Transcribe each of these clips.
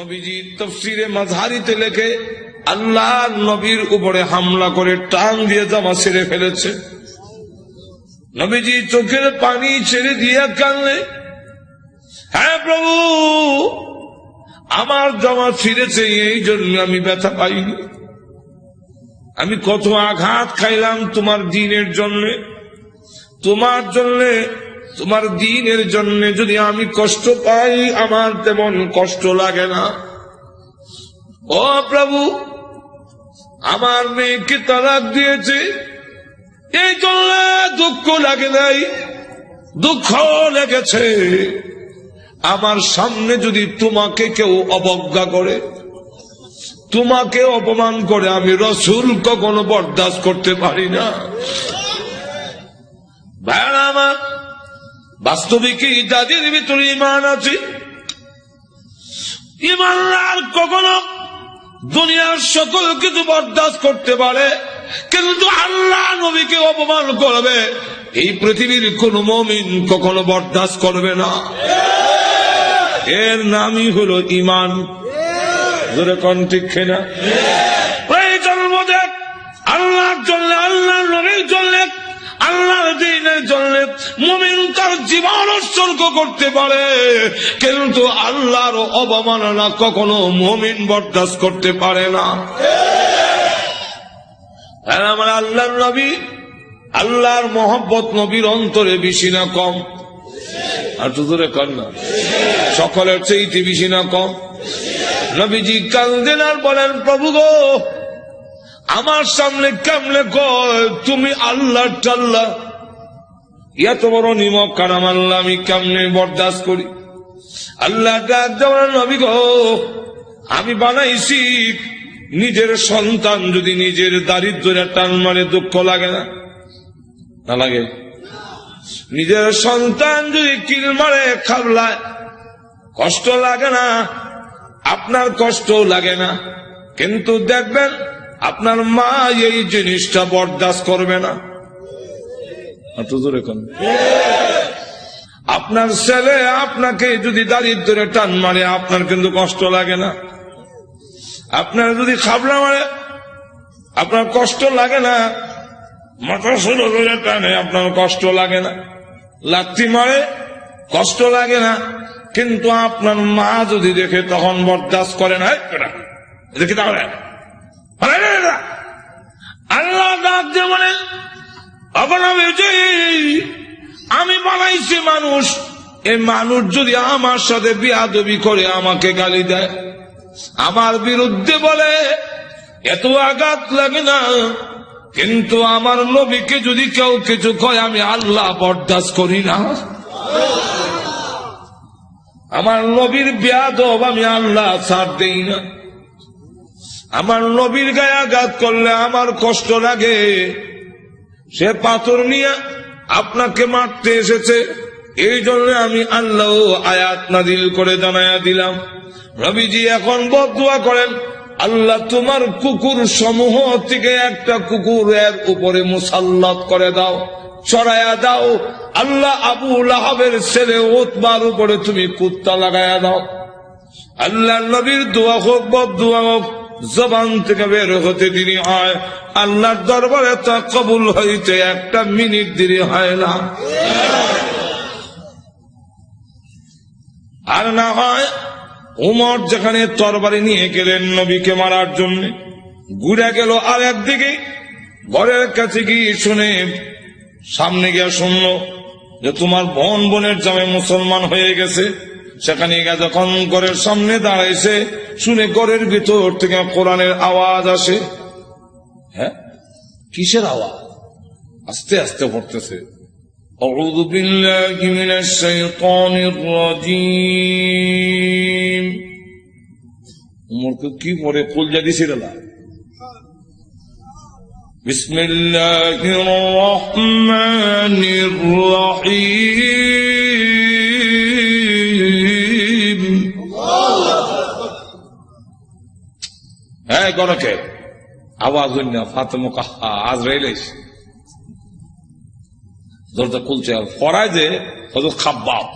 নবীজি তফসিরে মাঝারিতে লেখে, আল্লাহ নবীর উপরে হামলা করে টান দিয়ে জামা ছেড়ে ফেলেছে। নবীজি চোখের পানি ছেড়ে দিয়ে কানলে হ্যাঁ প্রভু, আমার জামা ছিঁড়েছে, এই জন্য আমি ব্যথা পাইনি। আমি কত আঘাত খাইলাম তোমার দিনের জন্য। তোমার জন্য তোমার দিনের জন্য যদি আমি কষ্ট পাই, আমার তেমন কষ্ট লাগে না। ও প্রভু, আমার মেয়েকে তালাক দিয়েছে। এই জন্য দুঃখ লাগে নাই দুঃখ লেগেছে। আমার সামনে যদি তোমাকে কেউ অবজ্ঞা করে, তোমাকে অপমান করে, আমি রসুল কখনো বরদাস্ত করতে পারি না। ভাইরা আমার বাস্তবিক যাদের ভিতরে ইমান আছে। ইমানদার কখনো দুনিয়ার সকল কিছু বরদাস্ত করতে পারে, কিন্তু আল্লাহ নবীকে অপমান করবে। এই পৃথিবীর কোন মমিন কখনো বরদাস্ত করবে না। এর নামই হলো ইমান ঠিক না এই জন্ম দেখ আল্লাহর জন্য আল্লাহ নবীর জন্য, আল্লাহর দিনের জন্য মুমিন তার জীবন উৎসর্গ করতে পারে। কিন্তু আল্লাহর অবমাননা কখনো মুমিন বরদাস্ত করতে পারে না। আমার আল্লাহর নবী, আল্লাহর মোহব্বত নবীর অন্তরে বেশি না কম। আর তো দূরে কর না। সকলের চেয়েতে বেশি না কম। নবীজি কান্দেন আর বলেন, প্রভু গো, আমার সামনে কেমনে কয়? তুমি আল্লাহ টাল্লাহ এত বড় নিমক কারাম আল্লাহ আমি কেমনে বরদাস্ত করি? আল্লাহ নবী গো, আমি বানাইছি, নিজের সন্তান যদি নিজের দারিদ্রের টান মারে দুঃখ লাগে না? না লাগে। নিজের সন্তান যদি কিল মারে কষ্ট লাগে না? আপনার কষ্ট লাগে না। কিন্তু দেখবেন, আপনার মা এই জিনিসটা বরদাস্ত করবে না। আপনার ছেলে আপনাকে যদি দারিদ্রে টান মারে, আপনার কিন্তু কষ্ট লাগে না। আপনার যদি খাবলা মারে, আপনার কষ্ট লাগে না। মাথা ষোলো ধরে টানে, আপনার কষ্ট লাগে না। লাত্তি মারে, কষ্ট লাগে না। কিন্তু আপনার মা যদি দেখে, তখন বরদাস্ত করে না। দেখি তাহলে? আল্লাহ ডাক দিয়ে বলেন আমি বানাইছি মানুষ, এই মানুষ যদি আমার সাথে বিয়াদবি করে আমাকে গালি দেয়, আমার বিরুদ্ধে বলে, এত আঘাত লাগে না। কিন্তু আমার নবীকে যদি কেউ কিছু কয়, আমি আল্লাহ বরদাস্ত করি না। আমার নবীর বিয়াদব আমি আল্লাহ ছাড় দেই না। আমার নবীর গায়ে আঘাত করলে আমার কষ্ট লাগে। সে পাথর নিয়ে আপনাকে মারতে এসেছে। এই জন্য আমি আল্লাহ আয়াত নাদিল করে জানাইয়া দিলাম। রবিজি এখন বদুয়া করেন, আল্লাহ তোমার কুকুর সমূহ থেকে একটা কুকুর এর উপরে মুসাল্লাত করে দাও চড়াইয়া দাও। আল্লাহ আবু লাহাবের ছেলে ওতবার উপরে তুমি কুত্তা লাগাইয়া দাও। আল্লাহ নবীর দোয়া হোক বদুয়া হোক জবান থেকে বের হতে দেরি হয়। আল্লাহর দরবারে তা কবুল হইতে একটা মিনিট দেরি হয় না। আর না হয়, উমর যেখানে তরবারি নিয়ে গেলেন নবীকে মারার জন্য, ঘুরে গেল আর একদিকে, ঘরের কাছে গিয়ে শুনে সামনে গিয়ে শুনল যে তোমার বোন বোনের জামে মুসলমান হয়ে গেছে। সেখানে গিয়ে যখন ঘরের সামনে দাঁড়াইছে শুনে ঘরের ভিতর থেকে কোরআনের আওয়াজ আসে হ্যাঁ কিসের আওয়াজ আস্তে আস্তে পড়তেছে أعوذ بالله من الشيطان الرجيم উমরকে কি পরে কুল জাদি ছিড়লা بسم الله الرحمن الرحيم হ্যাঁ গরকে আওয়াজ আজ রেলেস দরজা খুলছে ফরায় যে হজরত খাব্বাব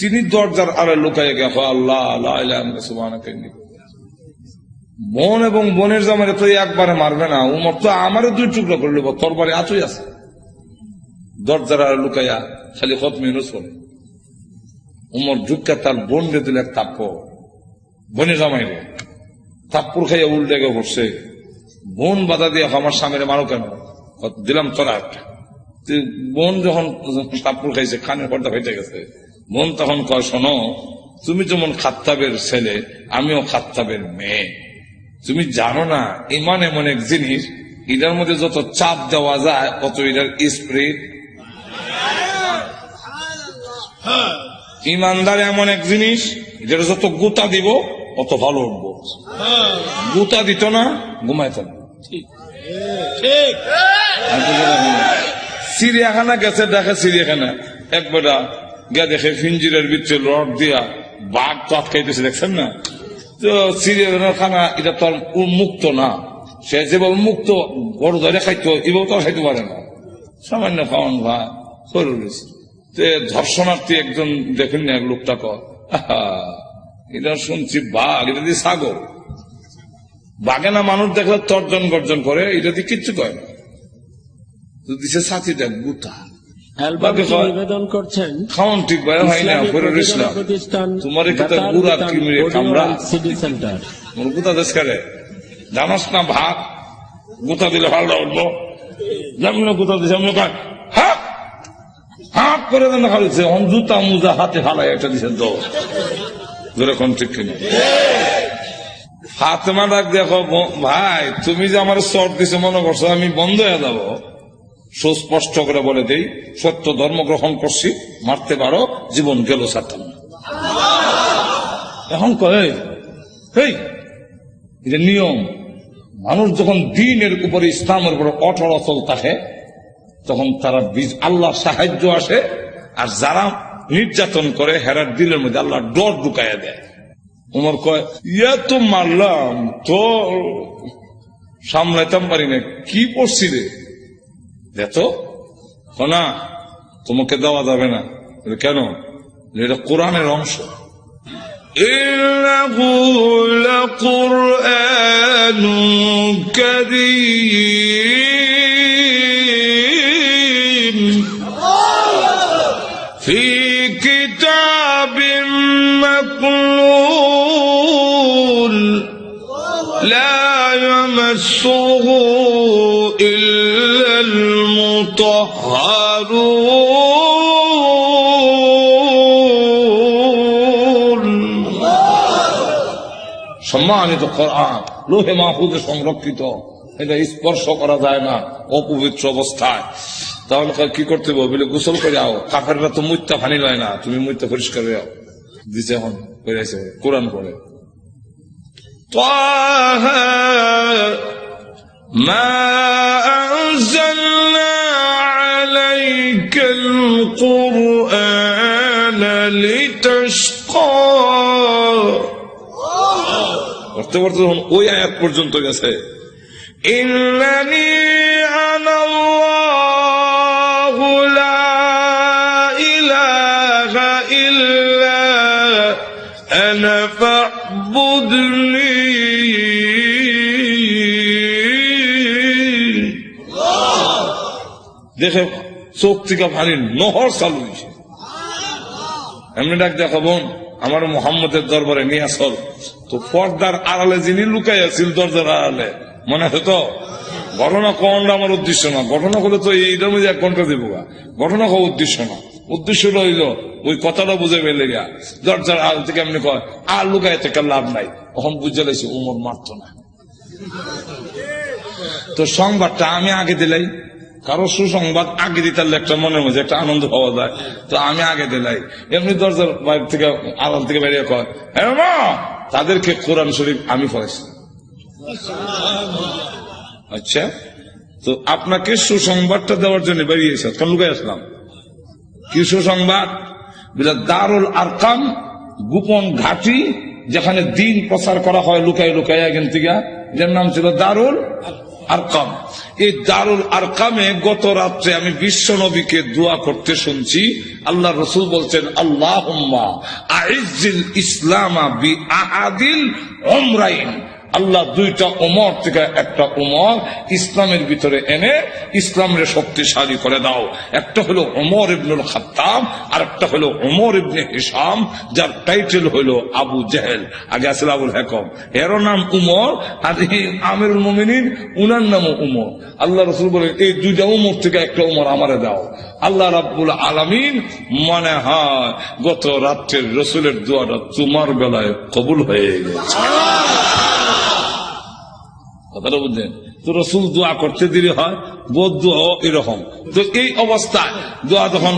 তিনি দরজার আরে লুকাই গে আল্লাহ আল্লাহ বোন এবং বনের জামারে তো একবারে মারবে না, উমর তো আমারও দুই টুকরো করে নেব তোর বাড়ি আছে। দরজার আরে লুকাইয়া খালি খত মিনুস বলে উমর ঢুকা তার বোন দিলে এক তাপ্প বনে জামাই রে তাপ্পুর খাইয়া উল্টে গে বসছে বোন বাধা দিয়ে আমার স্বামীরে মারো কেন? দিলাম তোরা একটা বোন যখন তাপ্পুর খাইছে খানের পর্দা ফেটে গেছে বোন তখন কয় শোনো তুমি যেমন খাত্তাবের ছেলে আমিও খাত্তাবের মেয়ে। তুমি জানো না ইমান এমন এক জিনিস এটার মধ্যে যত চাপ দেওয়া যায় অত এটার স্প্রিট ইমানদার এমন এক জিনিস যেটা যত গুতা দিব অত ভালো উঠবো গুতা দিত না ঘুমাইত না। চিড়িয়াখানা গেছে দেখে চিড়িয়াখানা। একবারা গিয়া দেখে ফিঞ্জিরের ভিতরে রড দিয়া বাঘ তো আটকাইতেছে দেখছেন না? তো চিড়িয়াখানার খানা এটা তো মুক্ত না। সে যেভাবে মুক্ত বড় ধরে খাইতো এভাবে তো খাইতে পারে না। সামান্য খাওয়ান ভা সরু রয়েছে ধর্ষণার্থী একজন দেখেন না এক লোকটা কর আহা, এটা শুনছি বাঘ এটা দিয়ে সাগর। বাঘে না মানুষ দেখলে তর্জন গর্জন করে এটা দিয়ে কিচ্ছু করে না। দিছে সাথী দেখ গুতা অ্যালবামটি বাকি। নিবেদন করছেন। খাওয়ান ঠিক ভাই হয় না ইসলাম তোমার সেন্টার মোর গুতা দেশ করে? জানাস না ভাত গুতা দিলে ভালো উঠবো। যেমন গুতা দিছে আমি কয় হ্যাঁ হাত করে দেন খালিছে অন জুতা মুজা হাতে ফালাই একটা দিছেন তো ঠিক কিনা? ডাক দেখো ভাই, তুমি যে আমার চট দিছে, মনে করছ আমি বন্ধ হয়ে যাব? সুস্পষ্ট করে বলে দেই, সত্য ধর্ম গ্রহণ করছি, মারতে পারো, জীবন গেল না এখন কয় নিয়ম। মানুষ যখন দিনের উপরে ইসলামের উপরে অটল অচল থাকে, তখন তারা আল্লাহর সাহায্য আসে, আর যারা নির্যাতন করে হেরার দিলের মধ্যে আল্লাহ ডর ঢুকাইয়া দেয় উমর কয় ইয়া তো মারলাম তো সামলাইতাম পারি না কি পড়ছি রে দেখো না তোমাকে দেওয়া যাবে না বলে, কেন বলে, এটা কোরআনের অংশ إنه لقرآن كريم يمسه إلا المطهرون সম্মানিত কোরআন লোহে মাহফুজে সংরক্ষিত এটা স্পর্শ করা যায় না অপবিত্র অবস্থায় তাহলে কয় কি করতে হবে বলে গোসল করে আও কাফেররা তো মুত্যা ফানি লয় না তুমি মুত্যা পরিষ্কার হয়ে আও দিছে এখন করে আছে কোরআন পড়ে طه ما أنزلنا عليك القرآن لتشقى পড়তে পড়তে যখন ওই আয়াত পর্যন্ত গেছে ইন্নানি আনাল্লাহু লা ইলাহা ইল্লা আনা ফা'বুদনি দেখে চোখ থেকে পানি নহর চালু হয়েছে এমনি ডাক দেখা বোন, আমার মোহাম্মদের দরবারে নিয়ে আসল তো পর্দার আড়ালে যিনি লুকাই আছিল, দরজার আড়ালে, মনে হতো ঘটনা কোনটা আমার উদ্দেশ্য না। ঘটনা হলে তো এইটার মধ্যে এক ঘণ্টা দেবো গা। ঘটনা হওয়া উদ্দেশ্য না। উদ্দেশ্য রইল ওই কথাটা বুঝে পেলে গা দরজার আড়াল থেকে এমনি কয়, আর লুকাই থেকে লাভ নাই। তখন বুঝে লাইছি, উমর মারত না। তো সংবাদটা আমি আগে দিলাই। কারও সুসংবাদ আগে দিতার একটা মনের মধ্যে একটা আনন্দ পাওয়া যায়। তো আমি আগে দিলাই। এমনি দরজার বাইরে থেকে, আড়াল থেকে বেরিয়ে কয় তাদেরকে কোরআন শরীফ আমি পড়েছি আচ্ছা তো আপনাকে সুসংবাদটা দেওয়ার জন্য বেরিয়েছে কেন লুকাই আসলাম? কি সুসংবাদ? দারুল আরকাম, গোপন ঘাটি, যেখানে দিন প্রচার করা হয় লুকাই লুকাই এখান থেকে। যার নাম ছিল দারুল আরকাম। এই দারুল আরকামে গত রাত্রে আমি বিশ্ব নবীকে দোয়া করতে শুনছি। আল্লাহ রসুল বলছেন আল্লাহ আইজিল ইসলামা বি আহাদিল অমরাইন আল্লাহ দুইটা উমর থেকে একটা উমর ইসলামের ভিতরে এনে ইসলামের শক্তিশালী করে দাও। একটা হলো ওমর ইবনুল খাত্তাব আর একটা হলো ওমর ইবনে হিসাম যার টাইটেল হলো আবু জেহেল। আগে আসলে আবুল হেকম। এরও নাম উমর আর এই আমিরুল মোমিনিন, উনার নামও উমর আল্লাহ রসুল বলেন এই দুইটা উমর থেকে একটা উমর আমারে দাও। আল্লাহ রাব্বুল আলামিন মনে হয় গত রাত্রের রসুলের দোয়াটা তোমার বেলায় কবুল হয়ে গেছে। কথাটা বুঝলেন? তো রসুল দোয়া করতে দেরি হয়, বোধ দোয়া হোক এরকম। তো এই অবস্থায় দোয়া যখন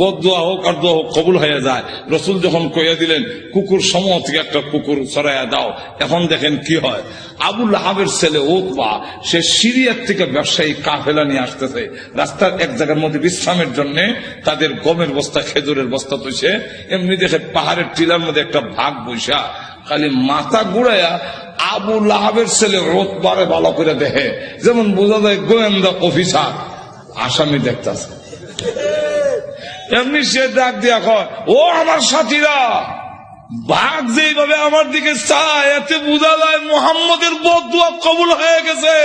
বোধ দোয়া হোক আর দোয়া হোক কবুল যায়, রসুল যখন কইয়া দিলেন, কুকুর সমূহ থেকে একটা কুকুর সরাইয়া দাও। এখন দেখেন কি হয়? আবুল আহাবের ছেলে ওতবা সে সিরিয়ার থেকে ব্যবসায়ী কাফেলা নিয়ে আসতেছে। রাস্তার এক জায়গার মধ্যে বিশ্রামের জন্য তাদের গমের বস্তা, খেজুরের বস্তা তৈছে। এমনি দেখে পাহাড়ের টিলার মধ্যে একটা ভাগ বৈশা খালি মাথা ঘুরাইয়া আবু লাহাবের ছেলে রোতবারে ভালো করে দেখে। যেমন বোঝা যায় গোয়েন্দা অফিসার আসামি দেখতেছে। এমনি সে ডাক দিয়া কয়, ও আমার সাথীরা, বাঘ যেভাবে আমার দিকে চায়, এতে বোঝা যায় মোহাম্মদের বদুয়া কবুল হয়ে গেছে।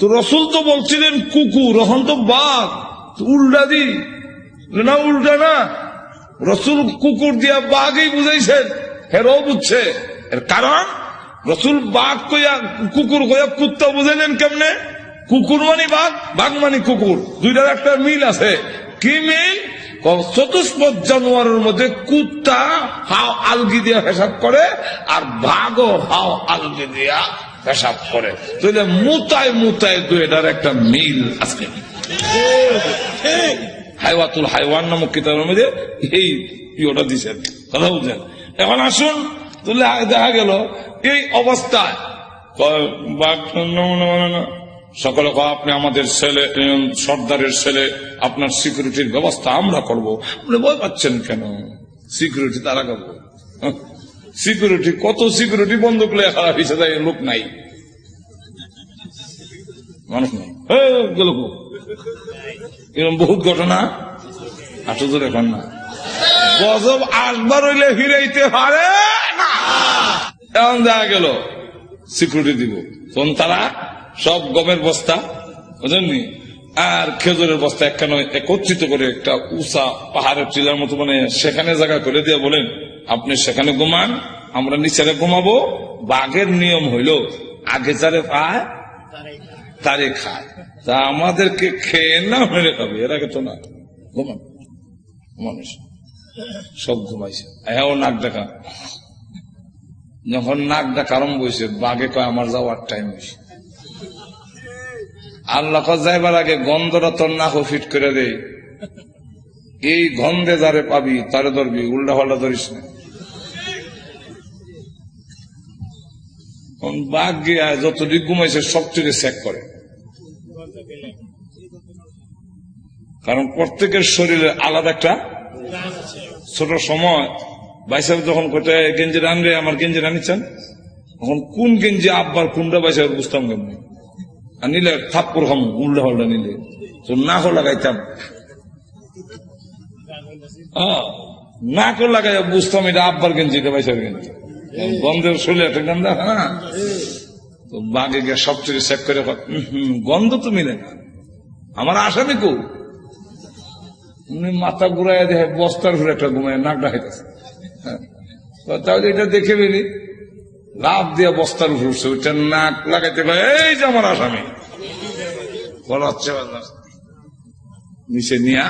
তো রসুল তো বলছিলেন, কুকুর এখন তো বাঘ উল্টা দি। না, উল্টা না। রসুল কুকুর দিয়া বাঘই বুঝাইছেন। হেরও বুঝছে এর কারণ, রসুল বাঘ কইয়া কুকুর কইয়া কুত্তা বুঝাইলেন কেমনে? কুকুর মানে বাঘ বাঘ মানে কুকুর। দুইটার একটা মিল আছে। কি মিল? চতুষ্পদ জানোয়ারের মধ্যে কুত্তা হাও আলগি দিয়া পেশাব করে আর বাঘও হাও আলগি দিয়া পেশাব করে। তাহলে মুতায় মুতায় দুইটার একটা মিল আছে। হাইওয়াতুল হাইওয়ান নামক কিতাবের মধ্যে এই ইয়েটা দিচ্ছেন কথা বুঝছেন এখন আসুন, তাহলে দেখা গেল, এই অবস্থায়। মানে। সকলে আপনি আমাদের ছেলে সর্দারের ছেলে, আপনার সিকিউরিটির ব্যবস্থা আমরা করব। আপনি ভয় পাচ্ছেন কেন? সিকিউরিটি তারা করব। সিকিউরিটি কত সিকিউরিটি বন্ধ করলে খারাপ হিসেবে লোক নাই। মানুষ নাই। গেল এরকম বহুত ঘটনা? আটো তো এখন না। গজব আসবার হইলে ফিরাইতে পারে না। এখন দেখা গেল সিকিউরিটি দিব। তখন তারা সব গমের বস্তা বুঝলেননি আর খেজুরের বস্তা একখানে একত্রিত করে একটা উষা পাহাড়ের টিলার মতো মানে সেখানে জায়গা করে দিয়ে বলেন আপনি সেখানে ঘুমান আমরা নিচে ঘুমাবো। বাঘের নিয়ম হইল আগে যারে পায় তারে খায়। তা আমাদেরকে খেয়ে না মেরে খাবে এর আগে তো না। ঘুমান। মানুষ সব ঘুমাইছে। হ্যাঁ নাক ডাকা যখন নাক ডাকা আরম্ভ হয়েছে বাঘে কয়, আমার যাওয়ার টাইম হয়েছে আল্লাহ যাইবার আগে গন্ধটা তোর নাক ফিট করে দে। এই গন্ধে যারে পাবি, তারে ধরবি, উল্টা পাল্টা ধরিস না। বাঘ গিয়া যতটুকু ঘুমাইছে সবচেয়ে চেক করে। কারণ প্রত্যেকের শরীরে আলাদা একটা ছোট সময় বাইসাব যখন কোথায় গেঞ্জি রানবে আমার গেঞ্জি রানিচ্ছেন তখন কোন গেঞ্জি আব্বার কোনটা? বাইসাব বুঝতাম কেমনি। আর নিলে থাপ্পর খাম উল্টা পাল্টা নিলে। তো না করে লাগাইতাম। হ্যাঁ, না করে লাগাই বুঝতাম এটা আব্বার গেঞ্জি এটা বাইসাব গেঞ্জি গন্ধের শরীরে একটা গন্ধ হ্যাঁ। তো বাঘে গিয়ে সবচেয়ে চেক করে হুম, গন্ধ তো মিলে না। আমার আসামি কো উনি মাথা ঘুরাইয়া দেখে বস্তার ঘুরে একটা ঘুমায়, নাকটা হইতেছে। তাহলে এটা দেখে বেরি লাভ দিয়ে বস্তার উপর উঠছে, ওইটা নাক লাগাইতে পারে এই যে আমার আসামি। বলা হচ্ছে নিচে নিয়া,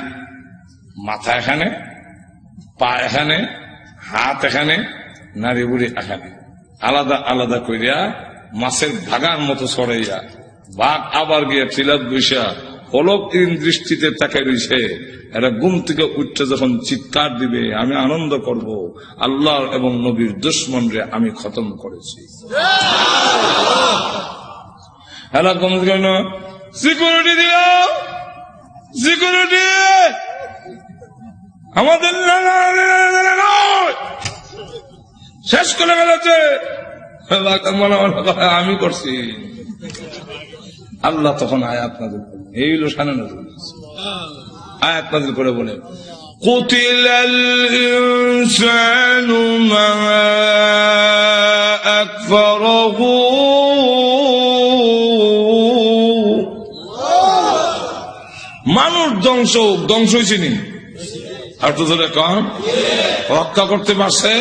মাথা এখানে, পা এখানে, হাত এখানে নারী বুড়ি এখানে। আলাদা আলাদা করিয়া মাছের ভাগার মতো সরাইয়া বাঘ আবার গিয়া চিলাত বৈশা পলক দৃষ্টিতে তাকে রয়েছে এরা ঘুম থেকে উঠতে যখন চিৎকার দিবে আমি আনন্দ করব আল্লাহ এবং নবীর দুশ্মন রে আমি খতম করেছি এরা সিকিউরিটি দিল সিকিউরিটি আমাদের। শেষ করে ফেলেছে মনে মনে আমি করছি আল্লাহ তখন নাজিল করলেন এই হলো সানে নাজিল আয়াত নাজিল করে বলে قتل الإنسان ما أكفره মানুষ ধ্বংস হোক, ধ্বংস হয়েছে নি আর তো ধরে কন রক্ষা করতে পারছে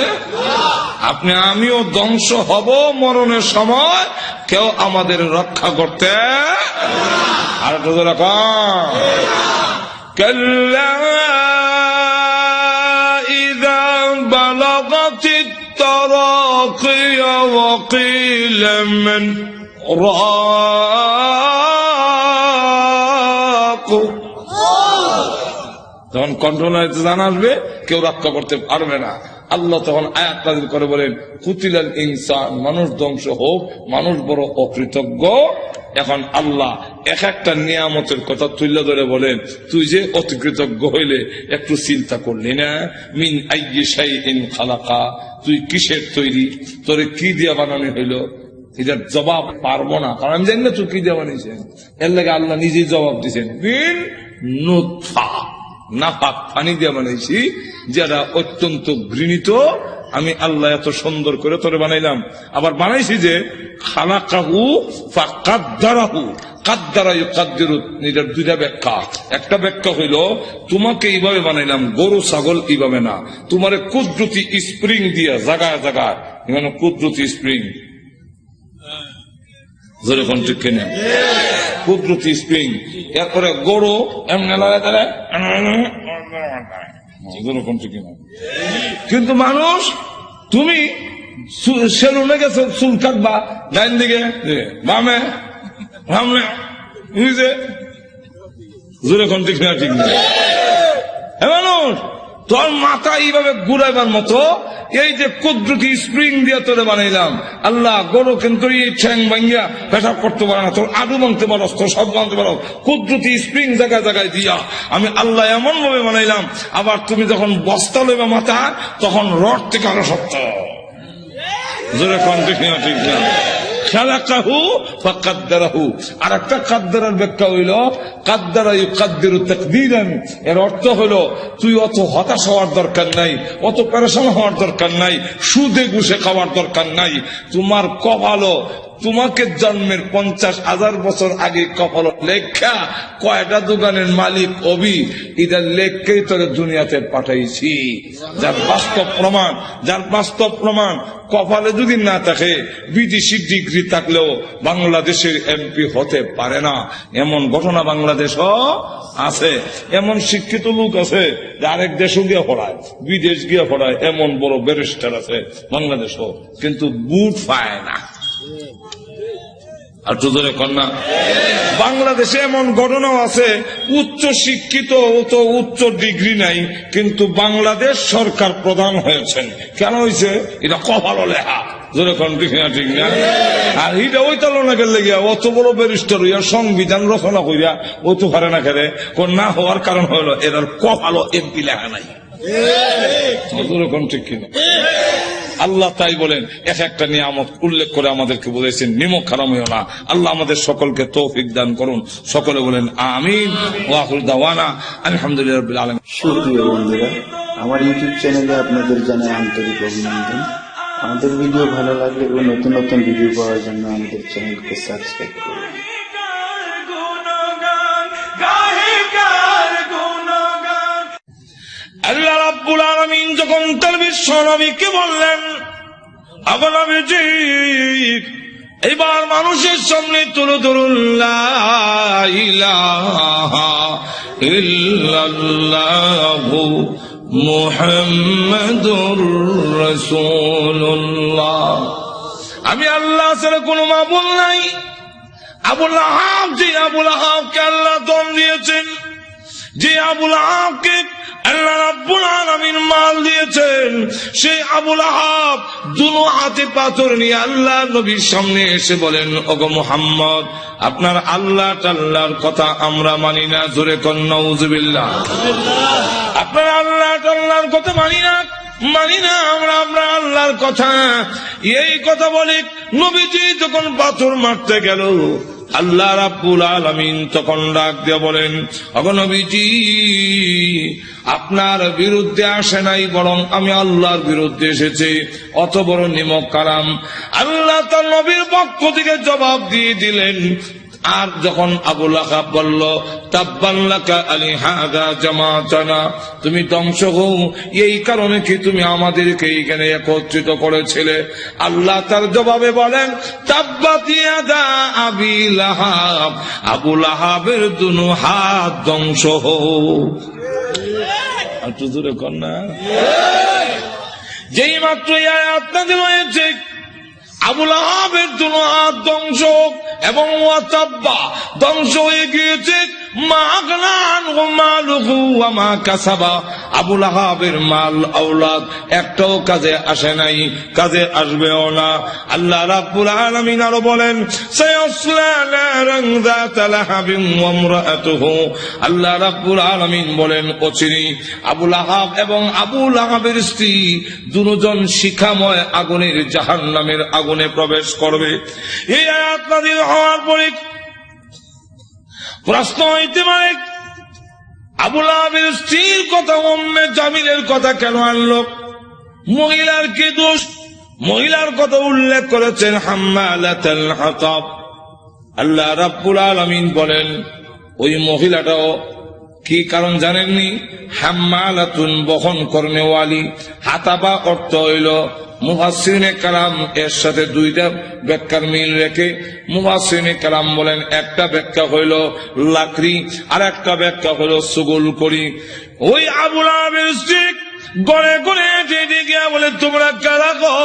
আপনি আমিও ধ্বংস হব মরণের সময় কেউ আমাদের রক্ষা করতে حلقة زلقاء. كلا إذا بلغت التراقي وقيل من رأى যখন কন্ট্রোল জান আসবে, কেউ রক্ষা করতে পারবে না। আল্লাহ তখন আয়াত করে বলেন, কুতিলাল ইনসান, মানুষ ধ্বংস হোক, মানুষ বড় অকৃতজ্ঞ। এখন আল্লাহ এক একটা নিয়ামতের কথা তুলে ধরে বলেন, তুই যে অতিকৃতজ্ঞ হইলে একটু চিন্তা করলি না? মিন আইয়ে ইন খালাকা। তুই কিসের তৈরি? তোরে কি দিয়া বানানো হইল? এটার জবাব পারব না। কারণ আমি জানি না তুই কি দিয়ে বানিয়েছেন। এর লাগে আল্লাহ নিজেই জবাব দিয়েছেন, মিন নুৎফা নাফাক পানি দিয়ে বানাইছি, যারা অত্যন্ত ঘৃণিত, আমি আল্লাহ এত সুন্দর করে তোরে বানাইলাম। আবার বানাইছি যে, খালাকাহু কাদ্দারাহু। কাদ্দারা ইউকাদ্দিরু, এটার দুইটা ব্যাখ্যা। একটা ব্যাখ্যা হইল, তোমাকে এইভাবে বানাইলাম, গরু, ছাগল এইভাবে না। তোমার কুদরতি স্প্রিং দিয়া, জাগায় জাগায়। মানে কুদরতি স্প্রিং। জোরে কোন ঠিক কেনে? কুদরতি স্প্রিং। এরপরে গরু, এমনি লড়াই দাঁড়ায় জোরে কোন ঠিক কিনা? কিন্তু মানুষ, তুমি সেলুনে গেছো চুল কাটবা, ডাইন দিকে বামে বুঝছে জোরে কোন ঠিক না ঠিক না? মানুষ তোর মাথা এইভাবে ঘুরাইবার মতো, এই যে কুদরতি স্প্রিং দিয়ে তোরে বানাইলাম। আল্লাহ, গরু কিন্তু এই ঠ্যাং ভাঙ্গিয়া পেশাব করতে পারে না। তোর আলু ভাঙতে পারো তোর সব ভাঙতে পারো কুদরতি স্প্রিং জায়গায় জায়গায় দিয়া আমি আল্লাহ এমন ভাবে বানাইলাম, আবার তুমি যখন বস্তা লইবে মাথা তখন রড থেকে আরও শক্ত। জোরে কন ঠিক না। ফাকাদ্দারাহু। আর একটা এর অর্থ হলো তুই অত হতাশ হওয়ার দরকার নাই, অত হওয়ার দরকার নাই, সুদে খাওয়ার দরকার নাই, তোমার কপালও তোমাকে জন্মের পঞ্চাশ হাজার বছর আগে কপাল লেখা কয়টা দোকানের মালিক অবি? এটার লেখকেই তোকে দুনিয়াতে পাঠাইছি। যার বাস্তব প্রমাণ, যার বাস্তব প্রমাণ কপালে যদি না থাকে, বিদেশি ডিগ্রি থাকলেও বাংলাদেশের এমপি হতে পারে না। এমন ঘটনা বাংলাদেশও আছে। এমন শিক্ষিত লোক আছে যে আরেক দেশও গিয়ে পড়ায়, বিদেশ গিয়ে পড়ায়। এমন বড় ব্যারিস্টার আছে বাংলাদেশও, কিন্তু বুট পায় না। আর কন্যা। বাংলাদেশে এমন ঘটনাও আছে উচ্চ শিক্ষিত তো উচ্চ ডিগ্রি নাই কিন্তু বাংলাদেশ সরকার প্রধান হয়েছেন। কেন হয়েছে? এটা কপালো লেখা। জোরে কোন ঠিক না ঠিক না? আর এটা ওই তালনা গেলে গিয়া অত বড় ব্যারিস্টার হইয়া সংবিধান রচনা করিয়া ও তো পারে না খেলে। না হওয়ার কারণ হলো এদের কপালো এমপি লেখা নাই। জোরে কোন ঠিক কিনা? আল্লাহ তাই বলেন এক একটা নিয়ামত উল্লেখ করে আমাদেরকে বলেছেন নিমক খারাম হইও না। আল্লাহ আমাদের সকলকে তৌফিক দান করুন। সকলে বলেন, আমিন। ওয়াকুল দাওয়ানা। আলহামদুলিল্লাহ আলামিন। সুপ্রিয় বন্ধুরা, আমার ইউটিউব চ্যানেলে আপনাদের জানাই আন্তরিক অভিনন্দন। আমাদের ভিডিও ভালো লাগলে এবং নতুন নতুন ভিডিও পাওয়ার জন্য আমাদের চ্যানেলকে সাবস্ক্রাইব করুন। আল্লাহ রাব্বুল আলামিন যখন তার বিশ্ব নবীকে বললেন এবার মানুষের সামনে তুলে ধরুন আমি আল্লাহ ছাড়া কোনো মাবুল নাই। আবুল আহাব যে আবুল আহাবকে আল্লাহ দম দিয়েছেন, যে আবুল আহাবকে মাল দিয়েছেন। সেই আবুল আহাব দুনো হাতে পাথর নিয়ে আল্লাহ নবীর সামনে এসে বলেন, ওগো মুহাম্মদ, আপনার আল্লাহ টাল্লাহর কথা আমরা মানি না। জোরে কন্যাউজবিল্লাহ আপনার আল্লাহ টাল্লাহর কথা মানি না মানি না আমরা আমরা আল্লাহর কথা। এই কথা বলে নবীজি যখন পাথর মারতে গেল আল্লাহ রাব্বুল আলমিন তখন ডাক দিয়ে বলেন অগনবীজি আপনার বিরুদ্ধে আসে নাই বরং আমি আল্লাহর বিরুদ্ধে এসেছি। অত বড় নিমক কারাম আল্লাহ তার নবীর পক্ষ থেকে জবাব দিয়ে দিলেন আর যখন আবুল আহাব বলল তাব্বাল্লাকা আলী হাদা জামাতানা, তুমি ধ্বংস হও। এই কারণে কি তুমি আমাদেরকে এইখানে একত্রিত করেছিলে? আল্লাহ তার জবাবে বলেন তাব্বাতিয়াদা আবি লাহাব। আবুল আহাবের দুনু হাত ধ্বংস হোক একটু দূরে না। যেই মাত্র আয়াত হয়েছে আবুল আহাবের জন্য হাত ধ্বংস হোক। এবং ধ্বংস হয়ে গিয়েছে। আবুল আহাবের মাল আওলাদ একটাও কাজে আসে নাই, কাজে আসবেও না। আল্লাহ রাব্বুল আলামিন আরও বলেন আল্লাহ রাব্বুল আলামিন বলেন অচিরি আবুল আহাব এবং আবুল আহাবের স্ত্রী দুজন শিখাময় আগুনের জাহান্নামের আগুনে প্রবেশ করবে। এই আয়াত নাযিল হওয়ার পরে প্রশ্ন হইতে পারে, আবুল আবির স্ত্রীর কথা অম্মে জামিলের কথা কেন আনলো? মহিলার কি দোষ? মহিলার কথা উল্লেখ করেছেন হাতাব। আল্লাহ রাব্বুল আলামিন বলেন, ওই মহিলাটাও কি কারণ জানেননি? হাম্মালাতুন বহন কর্নেওয়ালি হাতাবা অর্থ হইল মুহাসিনে কালাম এর সাথে দুইটা ব্যাখ্যার মিল রেখে মুহাসিনে কালাম বলেন, একটা ব্যাখ্যা হইল লাকড়ি আর একটা ব্যাখ্যা হইল সুগুল করি ওই আবুল আবের গড়ে গড়ে গিয়া বলে, তোমরা কারা গো?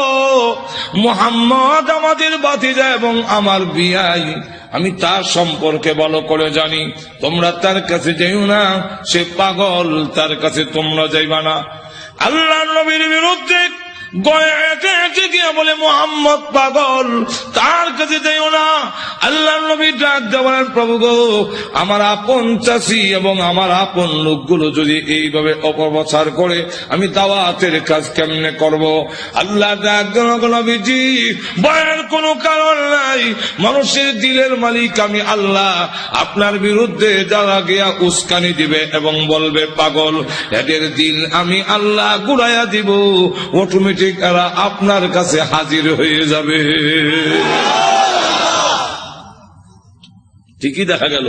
মোহাম্মদ আমাদের বাতিজা এবং আমার বিয়াই। আমি তার সম্পর্কে ভালো করে জানি। তোমরা তার কাছে যাইও না, সে পাগল তার কাছে তোমরা যাইবা না। আল্লাহ নবীর বিরুদ্ধে বলে, মোহাম্মদ পাগল তার কাছে যাইও না? আল্লাহ নবী ডাক প্রভু গো, আমার আপন চাষি এবং আমার আপন লোকগুলো যদি এইভাবে অপপ্রচার করে, আমি দাওয়াতের কাজ কেমনে করব? আল্লাহ নবীজি, ভয়ের কোনো কারণ নাই। মানুষের দিলের মালিক আমি আল্লাহ। আপনার বিরুদ্ধে যারা গিয়া উস্কানি দিবে এবং বলবে, পাগল, এদের দিল আমি আল্লাহ গুড়াইয়া দিব। অটোমেটিক এরা আপনার কাছে হাজির হয়ে যাবে। ঠিকই দেখা গেল,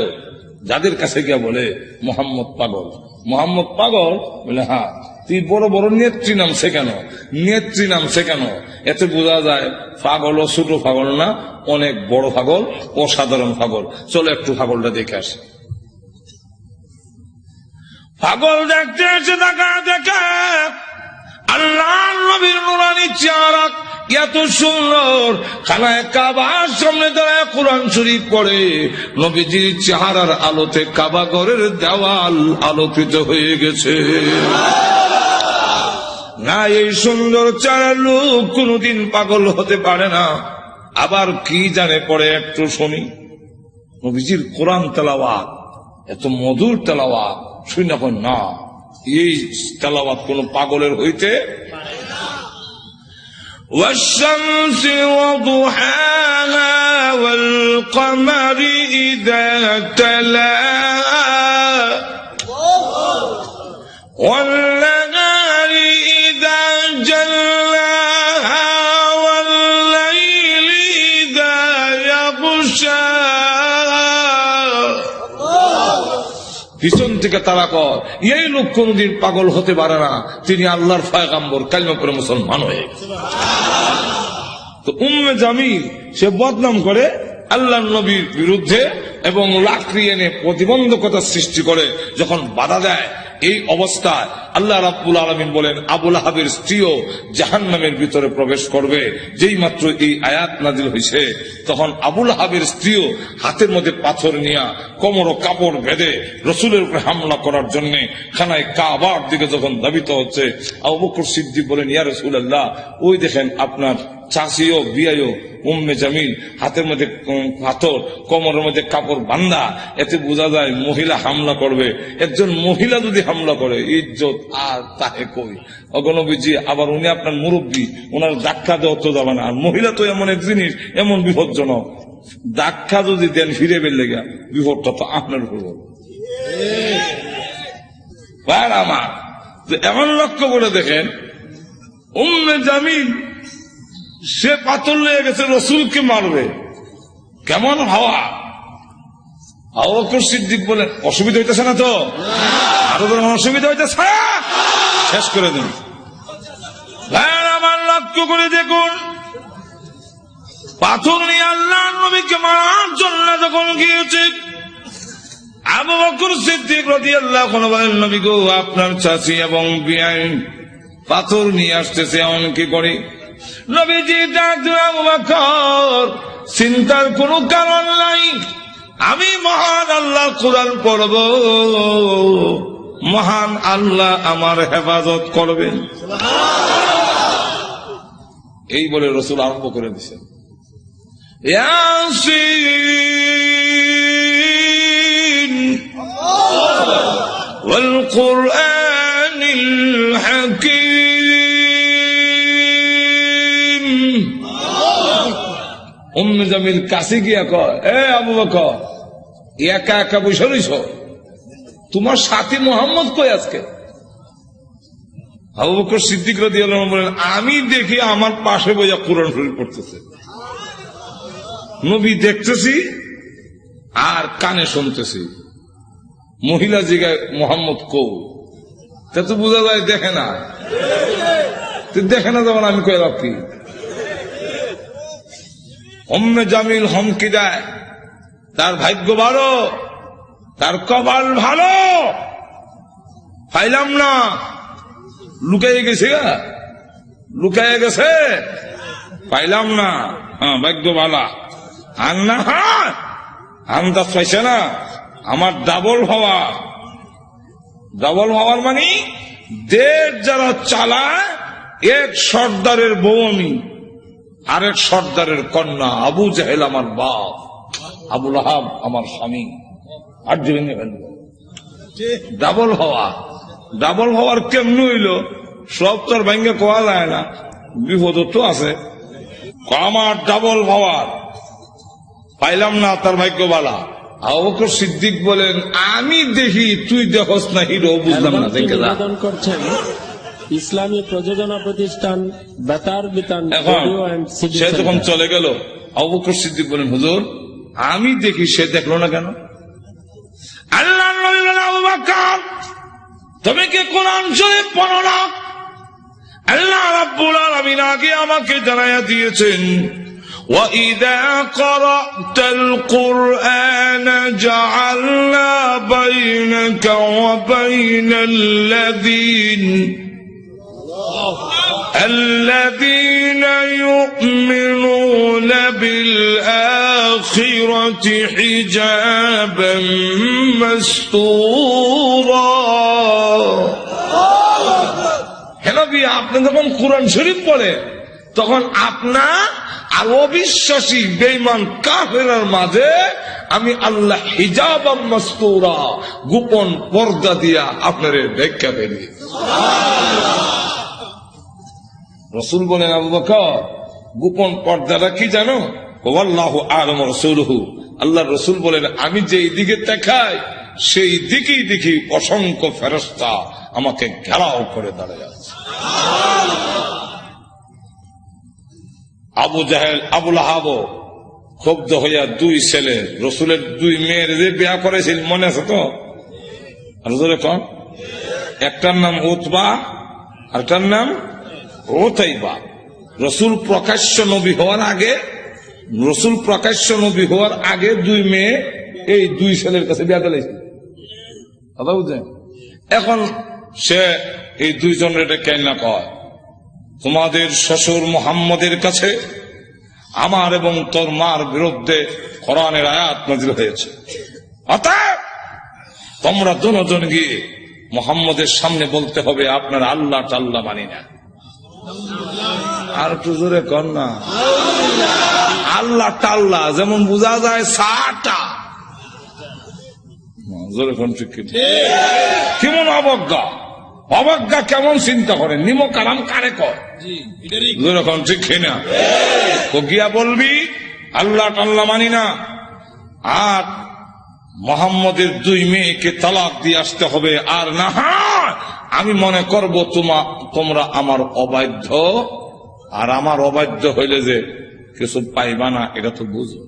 যাদের কাছে গিয়া বলে মোহাম্মদ পাগল। মোহাম্মদ পাগল বলে হ্যাঁ তুই বড় বড় নেত্রী নামছে কেন? নেত্রী নামছে কেন? এতে বোঝা যায় পাগল ও ছোট পাগল না, অনেক বড় পাগল, অসাধারণ পাগল। চলো একটু পাগলটা দেখে আসি। পাগল দেখতে এসে দেখা দেখে আল্লাহ নবীর নুরানি চেহারা এত সুন্দর। খানায় কাবার সামনে দাঁড়ায় কোরআন শরীফ পড়ে। নবীজির চেহারার আলোতে কাবা ঘরের দেওয়াল আলোকিত হয়ে গেছে। না, এই সুন্দর চারা লোক কোনদিন পাগল হতে পারে না। আবার কি জানে পড়ে একটু শুনি। নবীজির কোরআন তেলাওয়াত, এত মধুর তেলাওয়াত, শুনি না না। এই তেলাওয়াত কোন পাগলের হইতে والشمس وضحاها والقمر إذا تلاها والنهار পিছন থেকে তারা কর এই লোক কোনদিন পাগল হতে পারে না। তিনি আল্লাহর ফায়গাম্বর কালিমা করে মুসলমান হয়ে তো উম্মে জামিল, সে বদনাম করে আল্লাহ নবীর বিরুদ্ধে এবং লাকড়ি এনে প্রতিবন্ধকতা সৃষ্টি করে যখন বাধা দেয়, এই অবস্থায় আল্লাহ রাব্বুল আলমিন বলেন, আবুল আহাবের স্ত্রীও জাহান নামের ভিতরে প্রবেশ করবে। যেই মাত্র এই আয়াত নাজিল হয়েছে তখন আবুল আহাবের স্ত্রীও হাতের মধ্যে পাথর নিয়া কোমর কাপড় বেঁধে রসুলের উপরে হামলা করার জন্য খানায় কাবার দিকে যখন দাবিত হচ্ছে, আবু বকর সিদ্দিক বলেন, ইয়া রসুল আল্লাহ ওই দেখেন আপনার চাষিও, বিয়াইও, উম্মে জামিল হাতের মধ্যে পাথর, কোমরের মধ্যে কাপড় বান্ধা এতে বোঝা যায় মহিলা হামলা করবে। একজন মহিলা যদি হামলা করে, ইজ্জত আর তাহে কই? অগণবীজি, আবার উনি আপনার মুরব্বী ওনার ধাক্কা দেওয়া তো যাবে না। আর মহিলা তো এমন এক জিনিস, এমন বিপজ্জনক। ধাক্কা যদি দেন ফিরে বের লেগে, বিপদটা তো আপনার উপর আমার এমন লক্ষ্য করে দেখেন, উম্মে জামিল, সে পাথর লেগে গেছে রসুলকে মারবে। কেমন হাওয়া। আবকর সিদ্দিক বলেন, অসুবিধা হইতেছে না তো? আরও অসুবিধা হইতেছে? শেষ করে দিন। ভাইয়ের আমার লক্ষ্য করে দেখুন, পাথর নিয়ে আল্লাহ নবীকে মারার জন্য যখন গিয়েছে, আবু বকর সিদ্দিক রদি আল্লাহ বলেন, নবী আপনার চাচি এবং বিআই পাথর নিয়ে আসতেছে এমন কি করে। নবীজি ডাক আবু বকর, চিন্তার কোনো কারণ নাই। আমি মহান আল্লাহ কোরআন পড়ব মহান আল্লাহ আমার হেফাজত করবেন এই বলে রসুল আরম্ভ করে দিছেন ياسين والقرآن الحكيم উম জামিল কাছে গিয়া কয়, এ আবু একা একা বসে রইছ? তোমার সাথী মোহাম্মদ কই আজকে? আবু বকর সিদ্দিক রাদি বলেন, আমি দেখি আমার পাশে বইয়া কোরআন শরীফ পড়তেছে। নবী দেখতেছি আর কানে শুনতেছি, মহিলা জিগায়, মোহাম্মদ কৌ তা তো বোঝা যায় দেখে না। দেখে না যেমন আমি কয়ে রাখি অম্মে জামিল হমকি দেয়। তার ভাগ্য ভালো, তার কপাল ভালো। পাইলাম না। লুকাইয়ে গেছে লুকাইয়ে গেছে। পাইলাম না। হ্যাঁ ভাগ্য ভালা। আর না হ্যাঁ আন্দাজ পাইছে না। আমার ডাবল হওয়া। ডাবল হওয়ার মানে দেশ যারা চালায়, এক সর্দারের বউ আমি। আরেক সর্দারের কন্যা আবু জাহেল আমার বাপ আবুল আহাব আমার স্বামী। আর ভেঙে ফেলব ডাবল হওয়া। ডাবল হওয়ার কেমন হইল? সব তোর ভেঙে কোয়া যায় না। বিপদ তো আছে। আমার ডাবল হওয়ার। পাইলাম না তার ভাগ্যবালা। আবকর সিদ্দিক বলেন, আমি দেখি তুই দেখস না হিরো, বুঝলাম না, দেখে ইসলামী প্রযোজনা প্রতিষ্ঠান বেতার বিতান এখন রেডিও অ্যান্ড সিডি সে যখন সেন্টার। চলে গেল অবকর সিদ্দিক বলেন হুজুর আমি দেখি সে দেখলো না কেন আল্লাহ নবী বলেন, আবু বকর, তুমি কি কোরআন শরীফ পড়ো না আল্লাহ রাব্বুল আলামিন আগে আমাকে জানাইয়া দিয়েছেন وَإِذَا قَرَأْتَ الْقُرْآنَ جَعَلْنَا بَيْنَكَ وَبَيْنَ الَّذِينَ الذين يؤمنون بالآخرة حجابا مستورا হেলো বিয়া আপনি যখন কোরআন শরীফ পড়ে তখন আপনার আর অবিশ্বাসী বেইমান কাফেরার মাঝে আমি আল্লাহ হিজাব মস্তুরা গোপন পর্দা দিয়া আপনার ব্যাখ্যা পেলি রসুল বলেন, আবু বকর, গোপন পর্দাটা কি জানো? আল্লাহ আলম রসুলহু। আল্লাহ রসুল বলেন, আমি যেই দিকে দেখাই সেই দিকেই দেখি অসংখ্য ফেরস্তা আমাকে ঘেরাও করে দাঁড়ায় আছে। আবু জাহেল আবুল আহাব ক্ষুব্ধ হইয়া দুই ছেলে, রসুলের দুই মেয়ের যে বিয়া করেছিল, মনে আছে তো? রসুলের কন একটার নাম উতবা আরটার নাম ওতাইবা রসুল প্রকাশ্য নবী হওয়ার আগে, রসুল প্রকাশ্য নবী হওয়ার আগে দুই মেয়ে এই দুই ছেলের কাছে বিয়া দিলাইছে। কথা বুঝছেন? এখন সে এই দুইজনের এটা কেন না কয়? তোমাদের শ্বশুর মোহাম্মদের কাছে আমার এবং তোর মার বিরুদ্ধে কোরআনের আয়াত নাজিল হয়েছে। অতএব তোমরা দুজন গিয়ে মোহাম্মদের সামনে বলতে হবে, আপনার আল্লাহ টাল্লাহ মানি না। আর একটু জোরে কর না। আল্লাহ টাল্লাহ যেমন বোঝা যায় সাটা। জোরে কোন কিনা? কেমন অবজ্ঞা? অবজ্ঞা কেমন চিন্তা করেন নিম কালাম কারে কর জোরে কোন কিনা? তো গিয়া বলবি আল্লাহ টাল্লা মানি না। আর মোহাম্মদের দুই মেয়েকে তালাক দিয়ে আসতে হবে আর না আমি মনে করব তোমা তোমরা আমার অবাধ্য। আর আমার অবাধ্য হইলে যে কিছু পাইবা না, এটা তো বুঝো।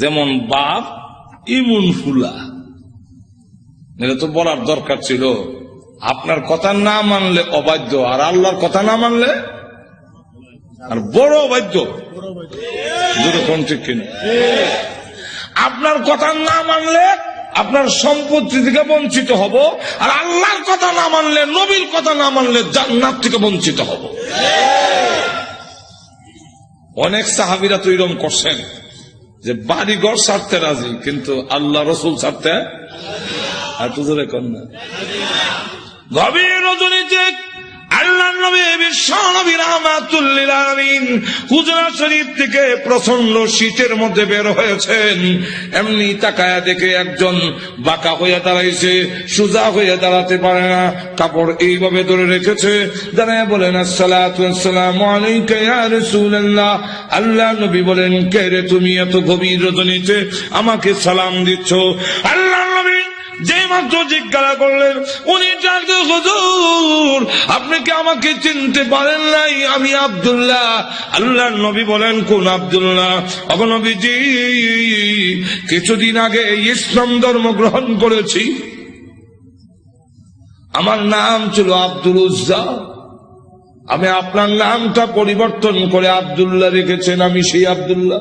যেমন বাপ, ইমুন ফুলা। এটা তো বলার দরকার ছিল। আপনার কথা না মানলে অবাধ্য, আর আল্লাহর কথা না মানলে আর বড় অবাধ্য। যেরকম ঠিক কিনা? আপনার কথা না মানলে আপনার সম্পত্তি থেকে বঞ্চিত হব, আর আল্লাহর কথা না মানলে, নবীর কথা না মানলে জান্নাত থেকে বঞ্চিত হব। অনেক সাহাবিরা তো এরকম করছেন, যে বাড়ি ঘর ছাড়তে রাজি, কিন্তু আল্লাহ রসুল ছাড়তে আর তো জোরে কর না। গভীর রজনীতে আল্লাহ নবী, বিশ্ব নবী শরীফ থেকে প্রচণ্ড শীতের মধ্যে বের হয়েছেন। এমনি তাকায়া দেখে একজন বাঁকা হয়ে দাঁড়াইছে, সুজা হয়ে দাঁড়াতে পারে না, কাপড় এইভাবে ধরে রেখেছে। দাঁড়ায় বলেন আসসালাম আলাইকা ইয়া রাসূলুল্লাহ। আল্লাহ নবী বলেন, কে রে তুমি এত গভীর রজনীতে আমাকে সালাম দিচ্ছ? আল্লাহ নবী যে মাত্র জিজ্ঞাসা করলেন, উনি হুজুর, আপনি কি আমাকে চিনতে পারেন নাই? আমি আব্দুল্লাহ। আল্লাহর নবী বলেন, কোন আব্দুল্লাহ? অবনবীজি কিছুদিন আগে ইসলাম ধর্ম গ্রহণ করেছি। আমার নাম ছিল আব্দুল উজ্জা। আমি আপনার নামটা পরিবর্তন করে আব্দুল্লাহ রেখেছেন, আমি সেই আব্দুল্লাহ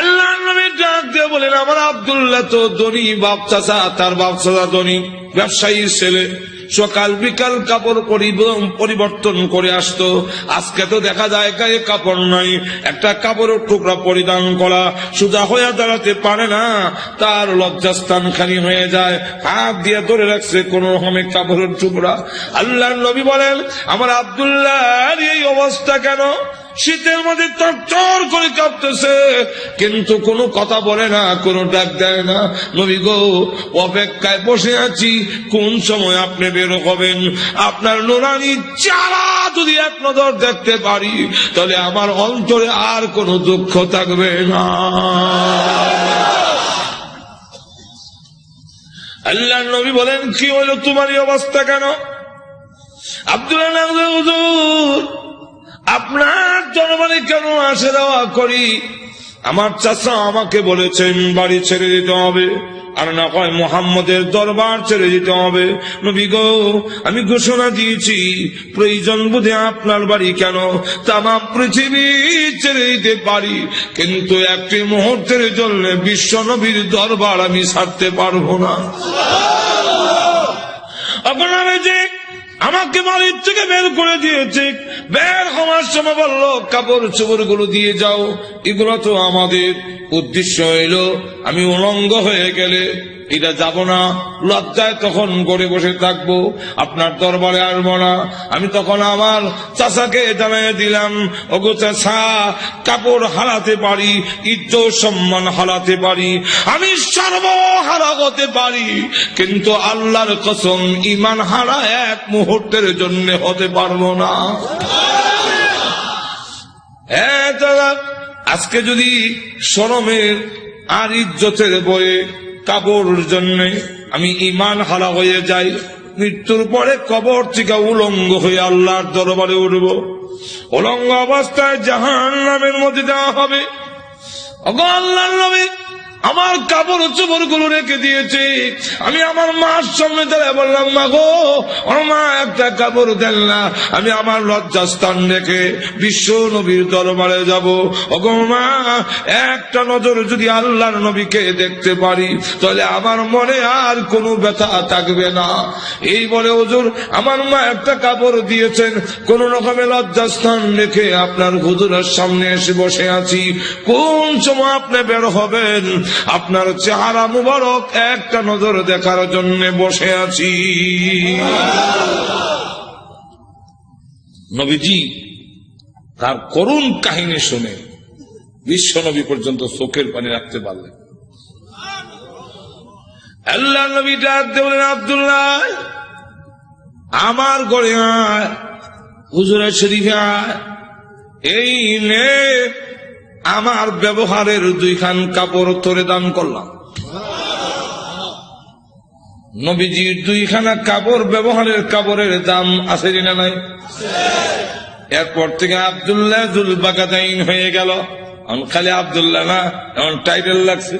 আল্লাহ নবী ডাক দিয়ে বলেন, আমার আব্দুল্লাহ তো ধনী, বাপ চাচা, তার বাপ চাচা ধনী ব্যবসায়ীর ছেলে। সকাল বিকাল কাপড় পরিবর্তন করে আসতো। আজকে তো দেখা যায় কাপড় নাই। একটা কাপড়ের টুকরা পরিধান করা সোজা হয়ে দাঁড়াতে পারে না। তার লজ্জাস্থান খালি হয়ে যায়। হাত দিয়ে ধরে রাখছে কোন রকমে কাপড়ের টুকরা। আল্লাহ নবী বলেন, আমার আব্দুল্লাহ এই অবস্থা কেন? শীতের মধ্যে চর করে কাঁপতেছে। কিন্তু কোনো কথা বলে না, কোনো ডাক দেয় না। নবী গো, অপেক্ষায় বসে আছি, কোন সময় আপনি বের হবেন? আপনার নোরানি চারা যদি এক নজর দেখতে পারি, তাহলে আমার অন্তরে আর কোনো দুঃখ থাকবে না। আল্লাহ নবী বলেন, কি হলো? তোমার অবস্থা কেন? আব্দুল্লাহ আপনার জনগণে কেন আসে দেওয়া করি? আমার চাচা আমাকে বলেছেন, বাড়ি ছেড়ে দিতে হবে। আর না কয় মোহাম্মদের দরবার ছেড়ে দিতে হবে। নবী গো, আমি ঘোষণা দিয়েছি, প্রয়োজন বুঝে আপনার বাড়ি কেন? তাম পৃথিবী ছেড়ে দিতে পারি। কিন্তু একটি মুহূর্তের জন্য বিশ্ব নবীর দরবার আমি ছাড়তে পারব না। আপনারা যে আমাকে বাড়ির থেকে বের করে দিয়েছে। বের হওয়ার সময় বলল, কাপড় চোপড়গুলো দিয়ে যাও, এগুলো তো আমাদের। উদ্দেশ্য হইল, আমি উলঙ্গ হয়ে গেলে এটা যাব না। লজ্জায় তখন করে বসে থাকব। আপনার দরবারে আসব না। আমি তখন আমার চাচাকে জানাই দিলাম, ওগো চাষা কাপড় হারাতে পারি, ইজ্জত সম্মান হারাতে পারি, আমি সর্বহারা হতে পারি। কিন্তু আল্লাহর কসম ইমান হারা এক মুহূর্তের জন্য হতে পারব না। হ্যাঁ আজকে যদি সরমের আর ইজ্জতের বয়ে কাবর জন্য আমি ইমান হারা হয়ে যাই, মৃত্যুর পরে কবর থেকে উলঙ্গ হয়ে আল্লাহর দরবারে উঠব। উলঙ্গ অবস্থায় জাহান নামের মধ্যে দেওয়া হবে। অগো আল্লাহর নবী আমার কাপড় চোপড়গুলো রেখে দিয়েছে। আমি আমার মার সামনে দাঁড়ায় বললাম, মা গো মা একটা কাপড় দেন না। আমি আমার লজ্জাস্থান রেখে বিশ্ব নবীর দরবারে যাব। ওগো মা, একটা নজর যদি আল্লাহর নবীকে দেখতে পারি, তাহলে আমার মনে আর কোনো ব্যথা থাকবে না। এই বলে হুজুর, আমার মা একটা কাপড় দিয়েছেন। কোন রকমের লজ্জাস্থান রেখে আপনার হুজুরের সামনে এসে বসে আছি। কোন সময় আপনি বের হবেন? আপনার চেহারা মুবারক একটা নজর দেখার জন্য বসে আছি। নবীজি, তার করুণ কাহিনী শুনে বিশ্ব নবী পর্যন্ত চোখের পানি রাখতে পারলেন। আল্লাহ নবী ডাক দিয়ে বলেন আবদুল্লাহ, আমার গড়ে আয় হুজুরের শরীফে আয়, এই নে আমার ব্যবহারের দুইখান কাপড় তোরে দান করলাম। নবীজির দুইখানা কাপড় ব্যবহারের কাপড়ের দাম আছে না নাই? এরপর থেকে আবদুল্লাহ জুলবাকাতাইন হয়ে গেল। এখন খালি আবদুল্লাহ না, এখন টাইটেল লাগছে।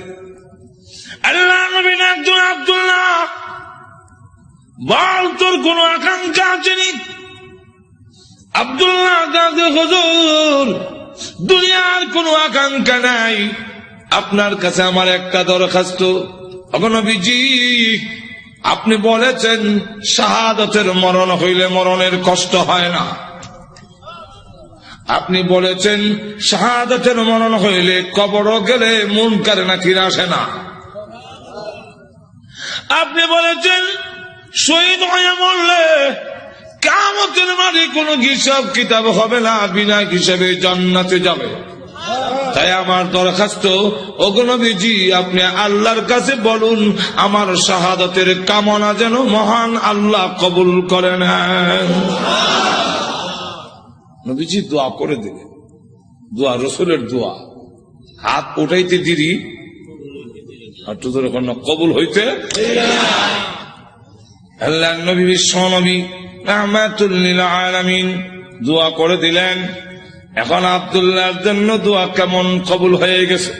আল্লাহ নবী একজন আবদুল্লাহ, বল তোর কোন আকাঙ্ক্ষা আছে নি? আবদুল্লাহ হজুর দুনিয়ার কোনো আকাঙ্ক্ষা নাই। আপনার কাছে আমার একটা দরখাস্ত। আপনি বলেছেন, শাহাদতের মরণ হইলে মরণের কষ্ট হয় না। আপনি বলেছেন, শাহাদতের মরণ হইলে কবর গেলে মন কারে না ফিরে আসে না। আপনি বলেছেন, শহীদ হয়ে মরলে কামতের মাঝে কোন হিসাব কিতাব হবে না, বিনা হিসাবে জান্নাতে যাবে। তাই আমার দরখাস্ত অগনবীজি আপনি আল্লাহর কাছে বলুন, আমার শাহাদতের কামনা যেন মহান আল্লাহ কবুল করে নেন নবীজি, দোয়া করে দিলেন। দোয়া, রসুলের দোয়া। হাত উঠাইতে দিদি আর তো কবুল হইতে আল্লাহ নবী বিশ্ব নবী আলামিন। দোয়া করে দিলেন। এখন আবদুল্লাহর জন্য দোয়া কেমন কবুল হয়ে গেছে।